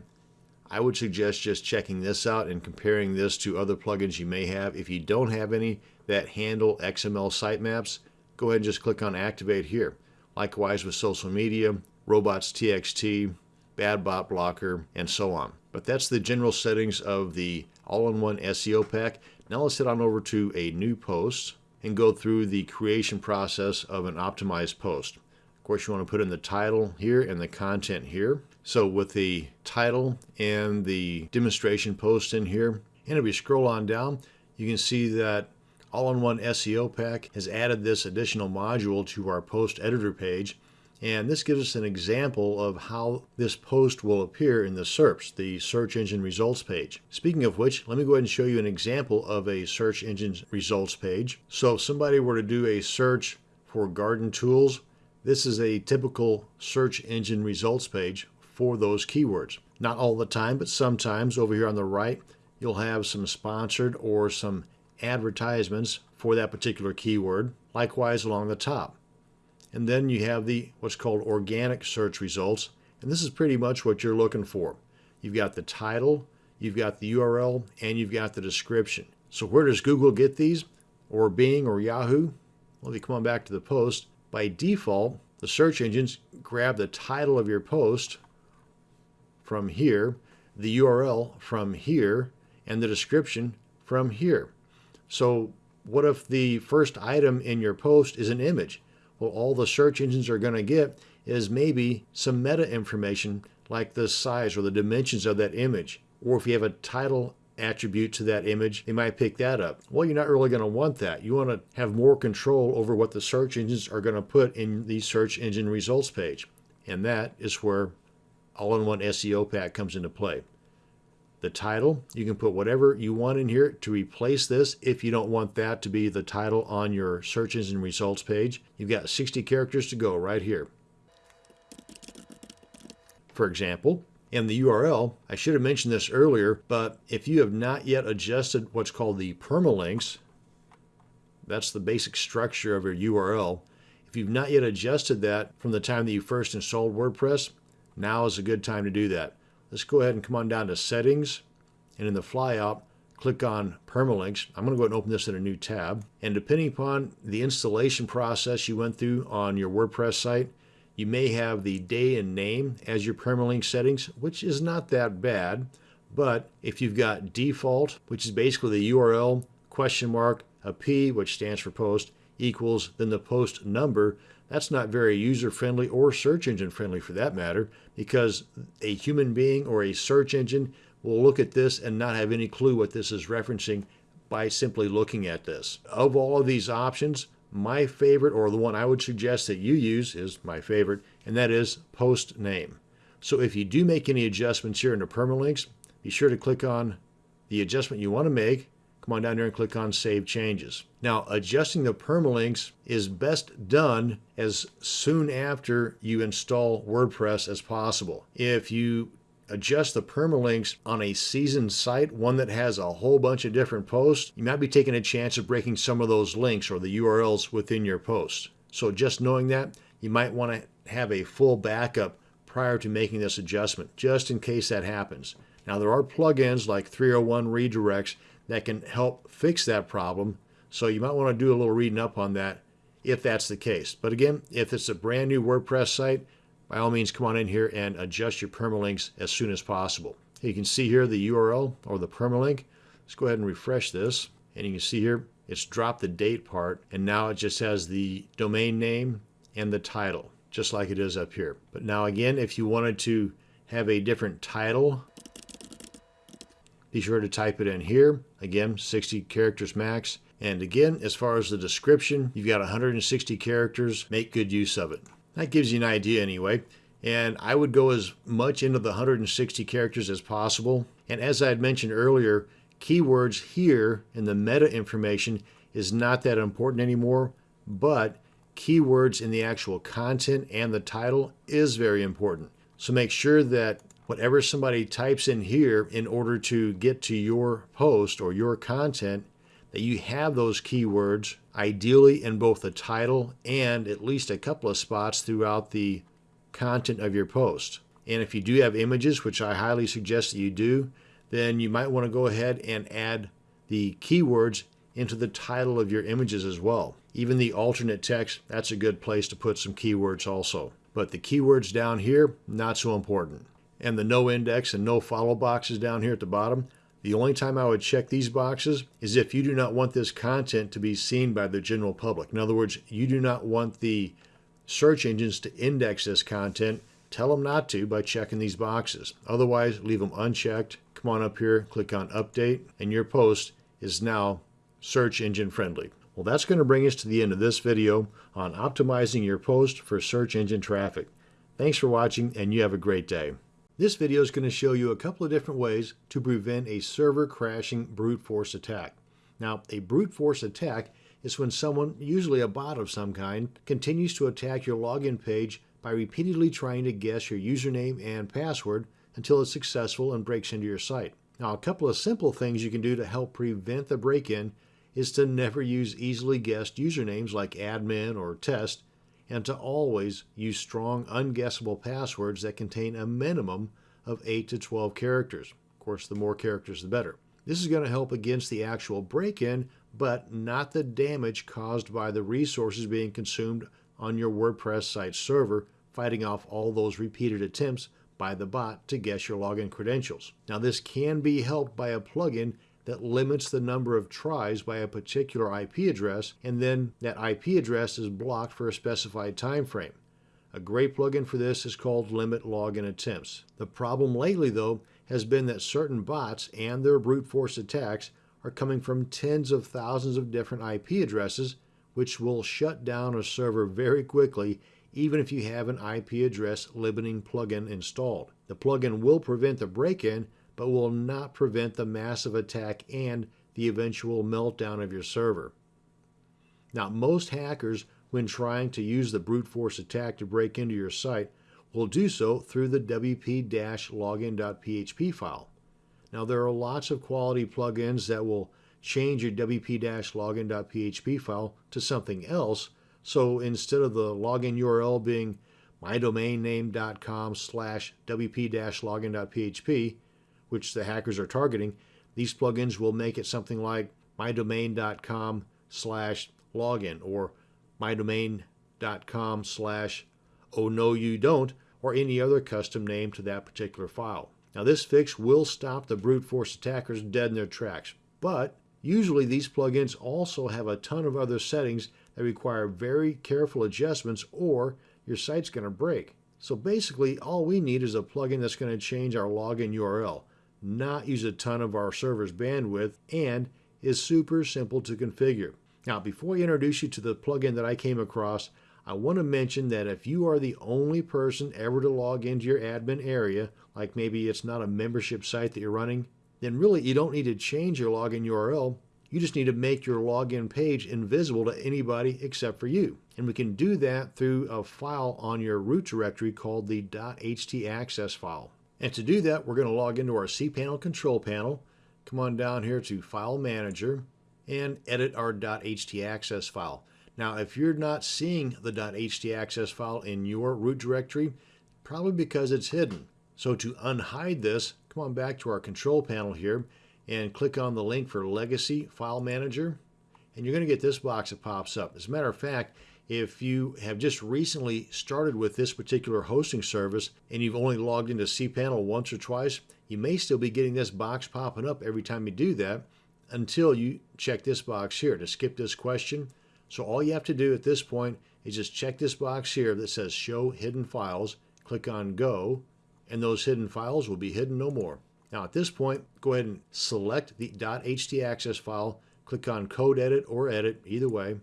I would suggest just checking this out and comparing this to other plugins you may have. If you don't have any that handle XML sitemaps, go ahead and just click on Activate here. Likewise with social media, robots.txt, bad bot blocker, and so on. But that's the general settings of the all-in-one SEO pack. Now let's head on over to a new post and go through the creation process of an optimized post. Of course, you want to put in the title here and the content here. So with the title and the demonstration post in here, and if you scroll on down, you can see that all-in-one SEO pack has added this additional module to our post editor page and this gives us an example of how this post will appear in the SERPs, the search engine results page. Speaking of which, let me go ahead and show you an example of a search engine results page. So if somebody were to do a search for garden tools, this is a typical search engine results page for those keywords. Not all the time, but sometimes over here on the right, you'll have some sponsored or some advertisements for that particular keyword. Likewise along the top. And then you have the what's called organic search results. And this is pretty much what you're looking for. You've got the title, you've got the URL, and you've got the description. So where does Google get these? Or Bing or Yahoo? Well, if you come on back to the post, by default, the search engines grab the title of your post from here, the URL from here, and the description from here. So what if the first item in your post is an image? Well, all the search engines are going to get is maybe some meta information like the size or the dimensions of that image. Or if you have a title attribute to that image, they might pick that up. Well, you're not really going to want that. You want to have more control over what the search engines are going to put in the search engine results page. And that is where all-in-one SEO pack comes into play the title. You can put whatever you want in here to replace this if you don't want that to be the title on your search engine results page. You've got 60 characters to go right here. For example, in the URL, I should have mentioned this earlier, but if you have not yet adjusted what's called the permalinks, that's the basic structure of your URL. If you've not yet adjusted that from the time that you first installed WordPress, now is a good time to do that. Let's go ahead and come on down to settings and in the flyout, click on permalinks. I'm going to go ahead and open this in a new tab. And depending upon the installation process you went through on your WordPress site, you may have the day and name as your permalink settings, which is not that bad. But if you've got default, which is basically the URL question mark, a P, which stands for post, equals then the post number. That's not very user friendly or search engine friendly for that matter, because a human being or a search engine will look at this and not have any clue what this is referencing by simply looking at this. Of all of these options, my favorite, or the one I would suggest that you use, is my favorite, and that is post name. So if you do make any adjustments here in the permalinks, be sure to click on the adjustment you want to make. Come on down here and click on Save Changes. Now, adjusting the permalinks is best done as soon after you install WordPress as possible. If you adjust the permalinks on a seasoned site, one that has a whole bunch of different posts, you might be taking a chance of breaking some of those links or the URLs within your post. So just knowing that, you might want to have a full backup prior to making this adjustment, just in case that happens. Now there are plugins like 301 redirects that can help fix that problem, so you might want to do a little reading up on that if that's the case. But again, if it's a brand new WordPress site, by all means come on in here and adjust your permalinks as soon as possible. You can see here the URL or the permalink. Let's go ahead and refresh this. And you can see here it's dropped the date part and now it just has the domain name and the title just like it is up here. But now again, if you wanted to have a different title, be sure to type it in here. Again, 60 characters max. And again, as far as the description, you've got 160 characters. Make good use of it. That gives you an idea anyway. And I would go as much into the 160 characters as possible. And as I had mentioned earlier, keywords here in the meta information is not that important anymore, but keywords in the actual content and the title is very important. So make sure that whatever somebody types in here in order to get to your post or your content, that you have those keywords ideally in both the title and at least a couple of spots throughout the content of your post. And if you do have images, which I highly suggest that you do, then you might want to go ahead and add the keywords into the title of your images as well. Even the alternate text, that's a good place to put some keywords also. But the keywords down here, not so important. And the no index and no follow boxes down here at the bottom, the only time I would check these boxes is if you do not want this content to be seen by the general public. In other words, you do not want the search engines to index this content. Tell them not to by checking these boxes. Otherwise, leave them unchecked. Come on up here, click on Update, and your post is now search engine friendly. Well, that's going to bring us to the end of this video on optimizing your post for search engine traffic. Thanks for watching, and you have a great day. This video is going to show you a couple of different ways to prevent a server crashing brute force attack. Now, a brute force attack is when someone, usually a bot of some kind, continues to attack your login page by repeatedly trying to guess your username and password until it's successful and breaks into your site. Now, a couple of simple things you can do to help prevent the break-in is to never use easily guessed usernames like admin or test and to always use strong, unguessable passwords that contain a minimum of 8 to 12 characters. Of course, the more characters, the better. This is going to help against the actual break-in, but not the damage caused by the resources being consumed on your WordPress site server, fighting off all those repeated attempts by the bot to guess your login credentials. Now, this can be helped by a plugin that limits the number of tries by a particular IP address, and then that IP address is blocked for a specified time frame. A great plugin for this is called Limit Login Attempts. The problem lately, though, has been that certain bots and their brute force attacks are coming from tens of thousands of different IP addresses, which will shut down a server very quickly even if you have an IP address limiting plugin installed. The plugin will prevent the break-in, but will not prevent the massive attack and the eventual meltdown of your server. Now, most hackers, when trying to use the brute force attack to break into your site, will do so through the wp-login.php file. Now, there are lots of quality plugins that will change your wp-login.php file to something else. So instead of the login URL being mydomainname.com slash wp-login.php, which the hackers are targeting, these plugins will make it something like mydomain.com slash login or mydomain.com slash oh no you don't or any other custom name to that particular file. Now this fix will stop the brute force attackers dead in their tracks, but Usually these plugins also have a ton of other settings that require very careful adjustments or your site's going to break. So basically all we need is a plugin that's going to change our login URL, not use a ton of our server's bandwidth, and is super simple to configure. Now before I introduce you to the plugin that I came across, I want to mention that if you are the only person ever to log into your admin area, like maybe it's not a membership site that you're running, then really you don't need to change your login URL. You just need to make your login page invisible to anybody except for you. And we can do that through a file on your root directory called the .htaccess file. And to do that, we're going to log into our cPanel control panel, come on down here to File Manager, and edit our .htaccess file. Now, if you're not seeing the .htaccess file in your root directory, probably because it's hidden. So to unhide this, come on back to our control panel here and click on the link for Legacy File Manager. And you're going to get this box that pops up. As a matter of fact, if you have just recently started with this particular hosting service and you've only logged into cPanel once or twice, you may still be getting this box popping up every time you do that until you check this box here to skip this question. So all you have to do at this point is just check this box here that says show hidden files, click on go, and those hidden files will be hidden no more. Now at this point, go ahead and select the .htaccess file, click on code edit or edit, either way.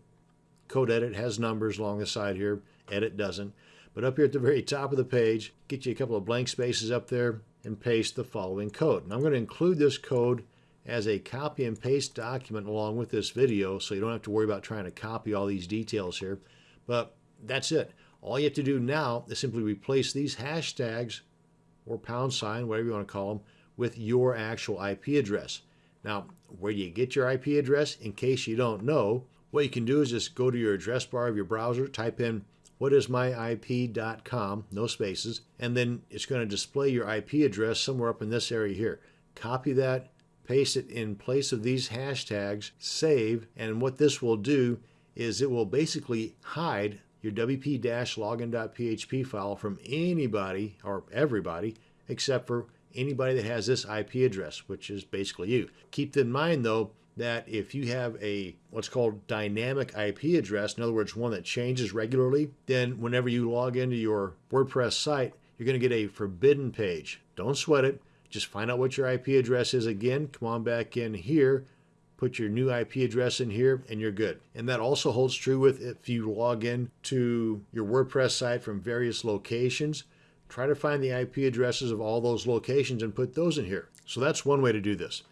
Code edit has numbers along the side here, edit doesn't. But up here at the very top of the page, get you a couple of blank spaces up there and paste the following code. And I'm going to include this code as a copy and paste document along with this video so you don't have to worry about trying to copy all these details here. But that's it. All you have to do now is simply replace these hashtags or pound sign, whatever you want to call them, with your actual IP address. Now, where do you get your IP address? In case you don't know, what you can do is just go to your address bar of your browser, type in whatismyip.com, no spaces, and then it's going to display your IP address somewhere up in this area here. Copy that, paste it in place of these hashtags, save, and what this will do is it will basically hide your wp-login.php file from anybody or everybody except for anybody that has this IP address, which is basically you. Keep in mind though that if you have a what's called dynamic IP address, in other words, one that changes regularly, then whenever you log into your WordPress site, you're going to get a forbidden page. Don't sweat it. Just find out what your IP address is again. Come on back in here, put your new IP address in here, and you're good. And that also holds true with if you log in to your WordPress site from various locations. Try to find the IP addresses of all those locations and put those in here. So that's one way to do this.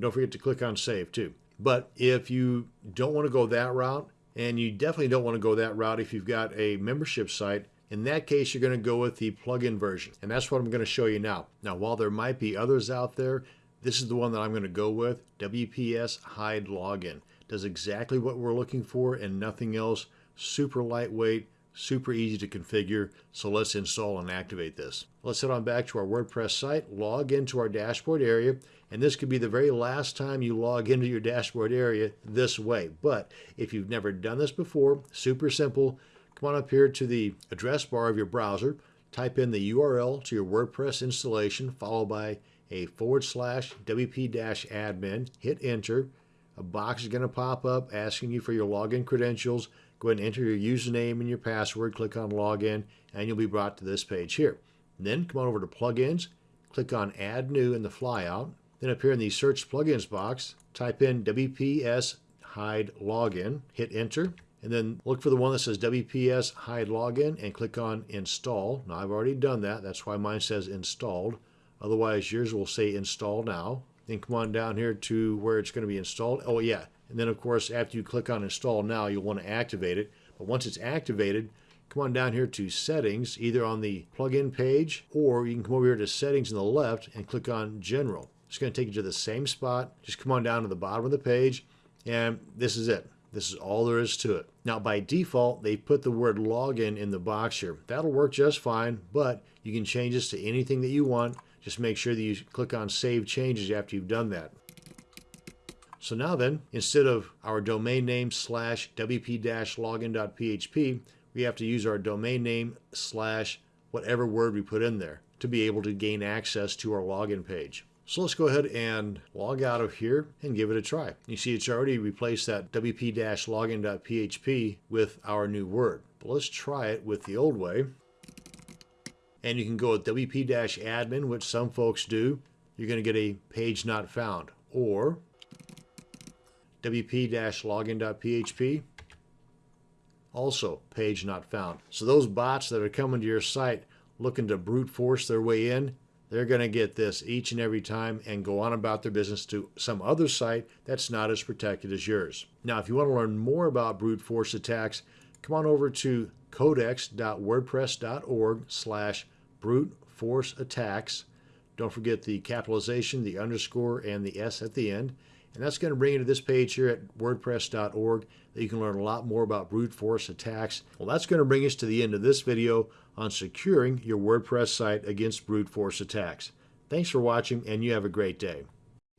Don't forget to click on save too. But if you don't want to go that route, and you definitely don't want to go that route if you've got a membership site, in that case, you're going to go with the plugin version. And that's what I'm going to show you now. Now, while there might be others out there, this is the one that I'm going to go with, WPS Hide Login. Does exactly what we're looking for and nothing else. Super lightweight, super easy to configure. So let's install and activate this. Let's head on back to our WordPress site, log into our dashboard area, and this could be the very last time you log into your dashboard area this way. But if you've never done this before, super simple, Come on up here to the address bar of your browser, type in the URL to your WordPress installation, followed by a forward slash wp-admin, hit enter. A box is going to pop up asking you for your login credentials. Go ahead and enter your username and your password, click on login, and you'll be brought to this page here. Then come on over to plugins, click on add new in the flyout. Then up here in the search plugins box, type in WPS hide login, hit enter and then look for the one that says WPS hide login and click on install. Now I've already done that. That's why mine says installed. Otherwise yours will say install now. Then come on down here to where it's going to be installed. Oh yeah. And then of course after you click on install now you'll want to activate it. But once it's activated, come on down here to settings either on the plugin page or you can come over here to settings on the left and click on general. It's going to take you to the same spot. Just come on down to the bottom of the page and this is it. This is all there is to it. Now, by default, they put the word login in the box here. That'll work just fine, but you can change this to anything that you want. Just make sure that you click on Save Changes after you've done that. So now then, instead of our domain name slash wp-login.php, we have to use our domain name slash whatever word we put in there to be able to gain access to our login page. So let's go ahead and log out of here and give it a try. You see it's already replaced that wp-login.php with our new word. But let's try it with the old way. And you can go with wp-admin, which some folks do. You're going to get a page not found. Or wp-login.php, also page not found. So those bots that are coming to your site looking to brute force their way in, they're going to get this each and every time and go on about their business to some other site that's not as protected as yours. Now, if you want to learn more about brute force attacks, come on over to codex.wordpress.org slash brute force attacks. Don't forget the capitalization, the underscore, and the S at the end. And that's going to bring you to this page here at wordpress.org that you can learn a lot more about brute force attacks. Well, that's going to bring us to the end of this video on securing your WordPress site against brute force attacks. Thanks for watching and you have a great day.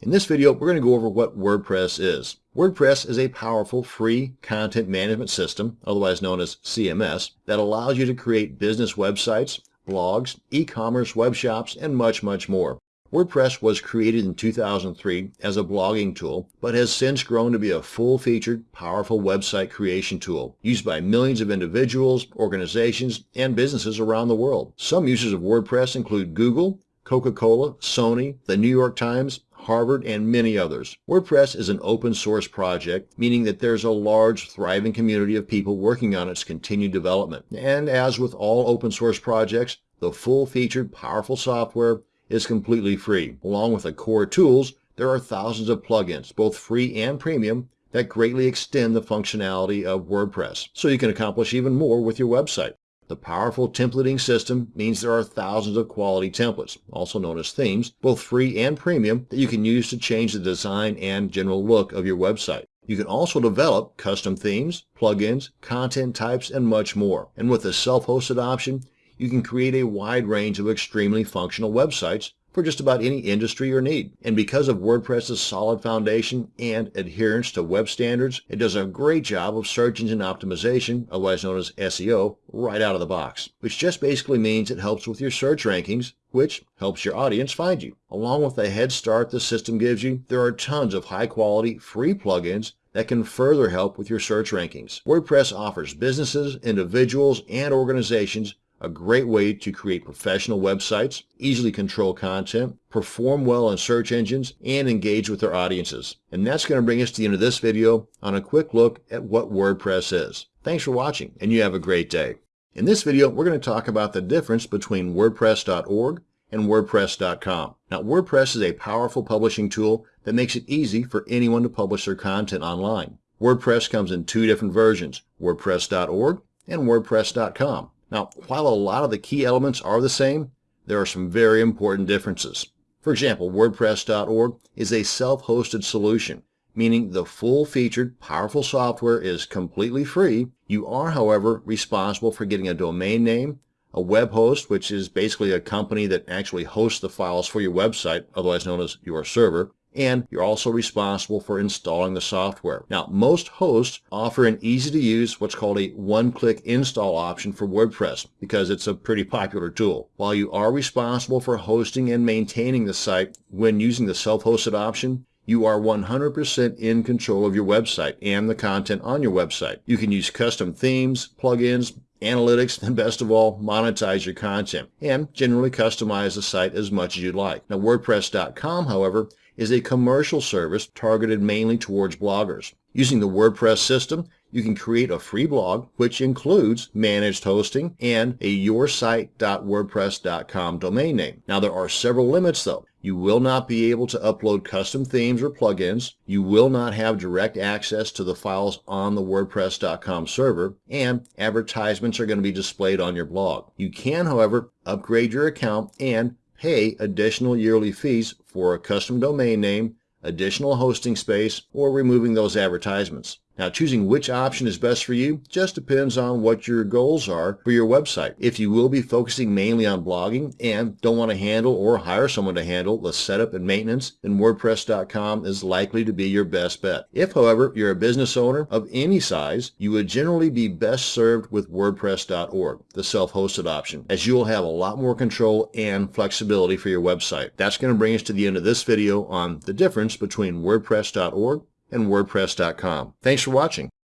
In this video, we're going to go over what WordPress is. WordPress is a powerful free content management system, otherwise known as CMS, that allows you to create business websites, blogs, e-commerce web shops, and much, much more. WordPress was created in 2003 as a blogging tool, but has since grown to be a full-featured, powerful website creation tool used by millions of individuals, organizations, and businesses around the world. Some users of WordPress include Google, Coca-Cola, Sony, the New York Times, Harvard, and many others. WordPress is an open source project, meaning that there's a large, thriving community of people working on its continued development. And as with all open source projects, the full-featured, powerful software is completely free. Along with the core tools, there are thousands of plugins, both free and premium, that greatly extend the functionality of WordPress, so you can accomplish even more with your website. The powerful templating system means there are thousands of quality templates, also known as themes, both free and premium, that you can use to change the design and general look of your website. You can also develop custom themes, plugins, content types, and much more. And with the self-hosted option, you can create a wide range of extremely functional websites for just about any industry or need. And because of WordPress's solid foundation and adherence to web standards, it does a great job of search engine optimization, otherwise known as SEO, right out of the box, which just basically means it helps with your search rankings, which helps your audience find you. Along with the head start the system gives you, there are tons of high quality free plugins that can further help with your search rankings. WordPress offers businesses, individuals, and organizations a great way to create professional websites, easily control content, perform well in search engines, and engage with their audiences. And that's going to bring us to the end of this video on a quick look at what WordPress is. Thanks for watching, and you have a great day. In this video, we're going to talk about the difference between WordPress.org and WordPress.com. Now, WordPress is a powerful publishing tool that makes it easy for anyone to publish their content online. WordPress comes in two different versions, WordPress.org and WordPress.com. Now, while a lot of the key elements are the same, there are some very important differences. For example, WordPress.org is a self-hosted solution, meaning the full-featured, powerful software is completely free. You are, however, responsible for getting a domain name, a web host, which is basically a company that actually hosts the files for your website, otherwise known as your server, and you're also responsible for installing the software. Now, most hosts offer an easy-to-use what's called a one-click install option for WordPress because it's a pretty popular tool. While you are responsible for hosting and maintaining the site when using the self-hosted option, you are 100% in control of your website and the content on your website. You can use custom themes, plugins, analytics, and best of all, monetize your content and generally customize the site as much as you'd like. Now, WordPress.com, however, is a commercial service targeted mainly towards bloggers. Using the WordPress system, you can create a free blog, which includes managed hosting and a yoursite.wordpress.com domain name. Now, there are several limits, though. You will not be able to upload custom themes or plugins. You will not have direct access to the files on the WordPress.com server, and advertisements are going to be displayed on your blog. You can, however, upgrade your account and pay additional yearly fees for a custom domain name, additional hosting space, or removing those advertisements. Now, choosing which option is best for you just depends on what your goals are for your website. If you will be focusing mainly on blogging and don't want to handle or hire someone to handle the setup and maintenance, then WordPress.com is likely to be your best bet. If, however, you're a business owner of any size, you would generally be best served with WordPress.org, the self-hosted option, as you will have a lot more control and flexibility for your website. That's going to bring us to the end of this video on the difference between WordPress.org and WordPress.com. Thanks for watching.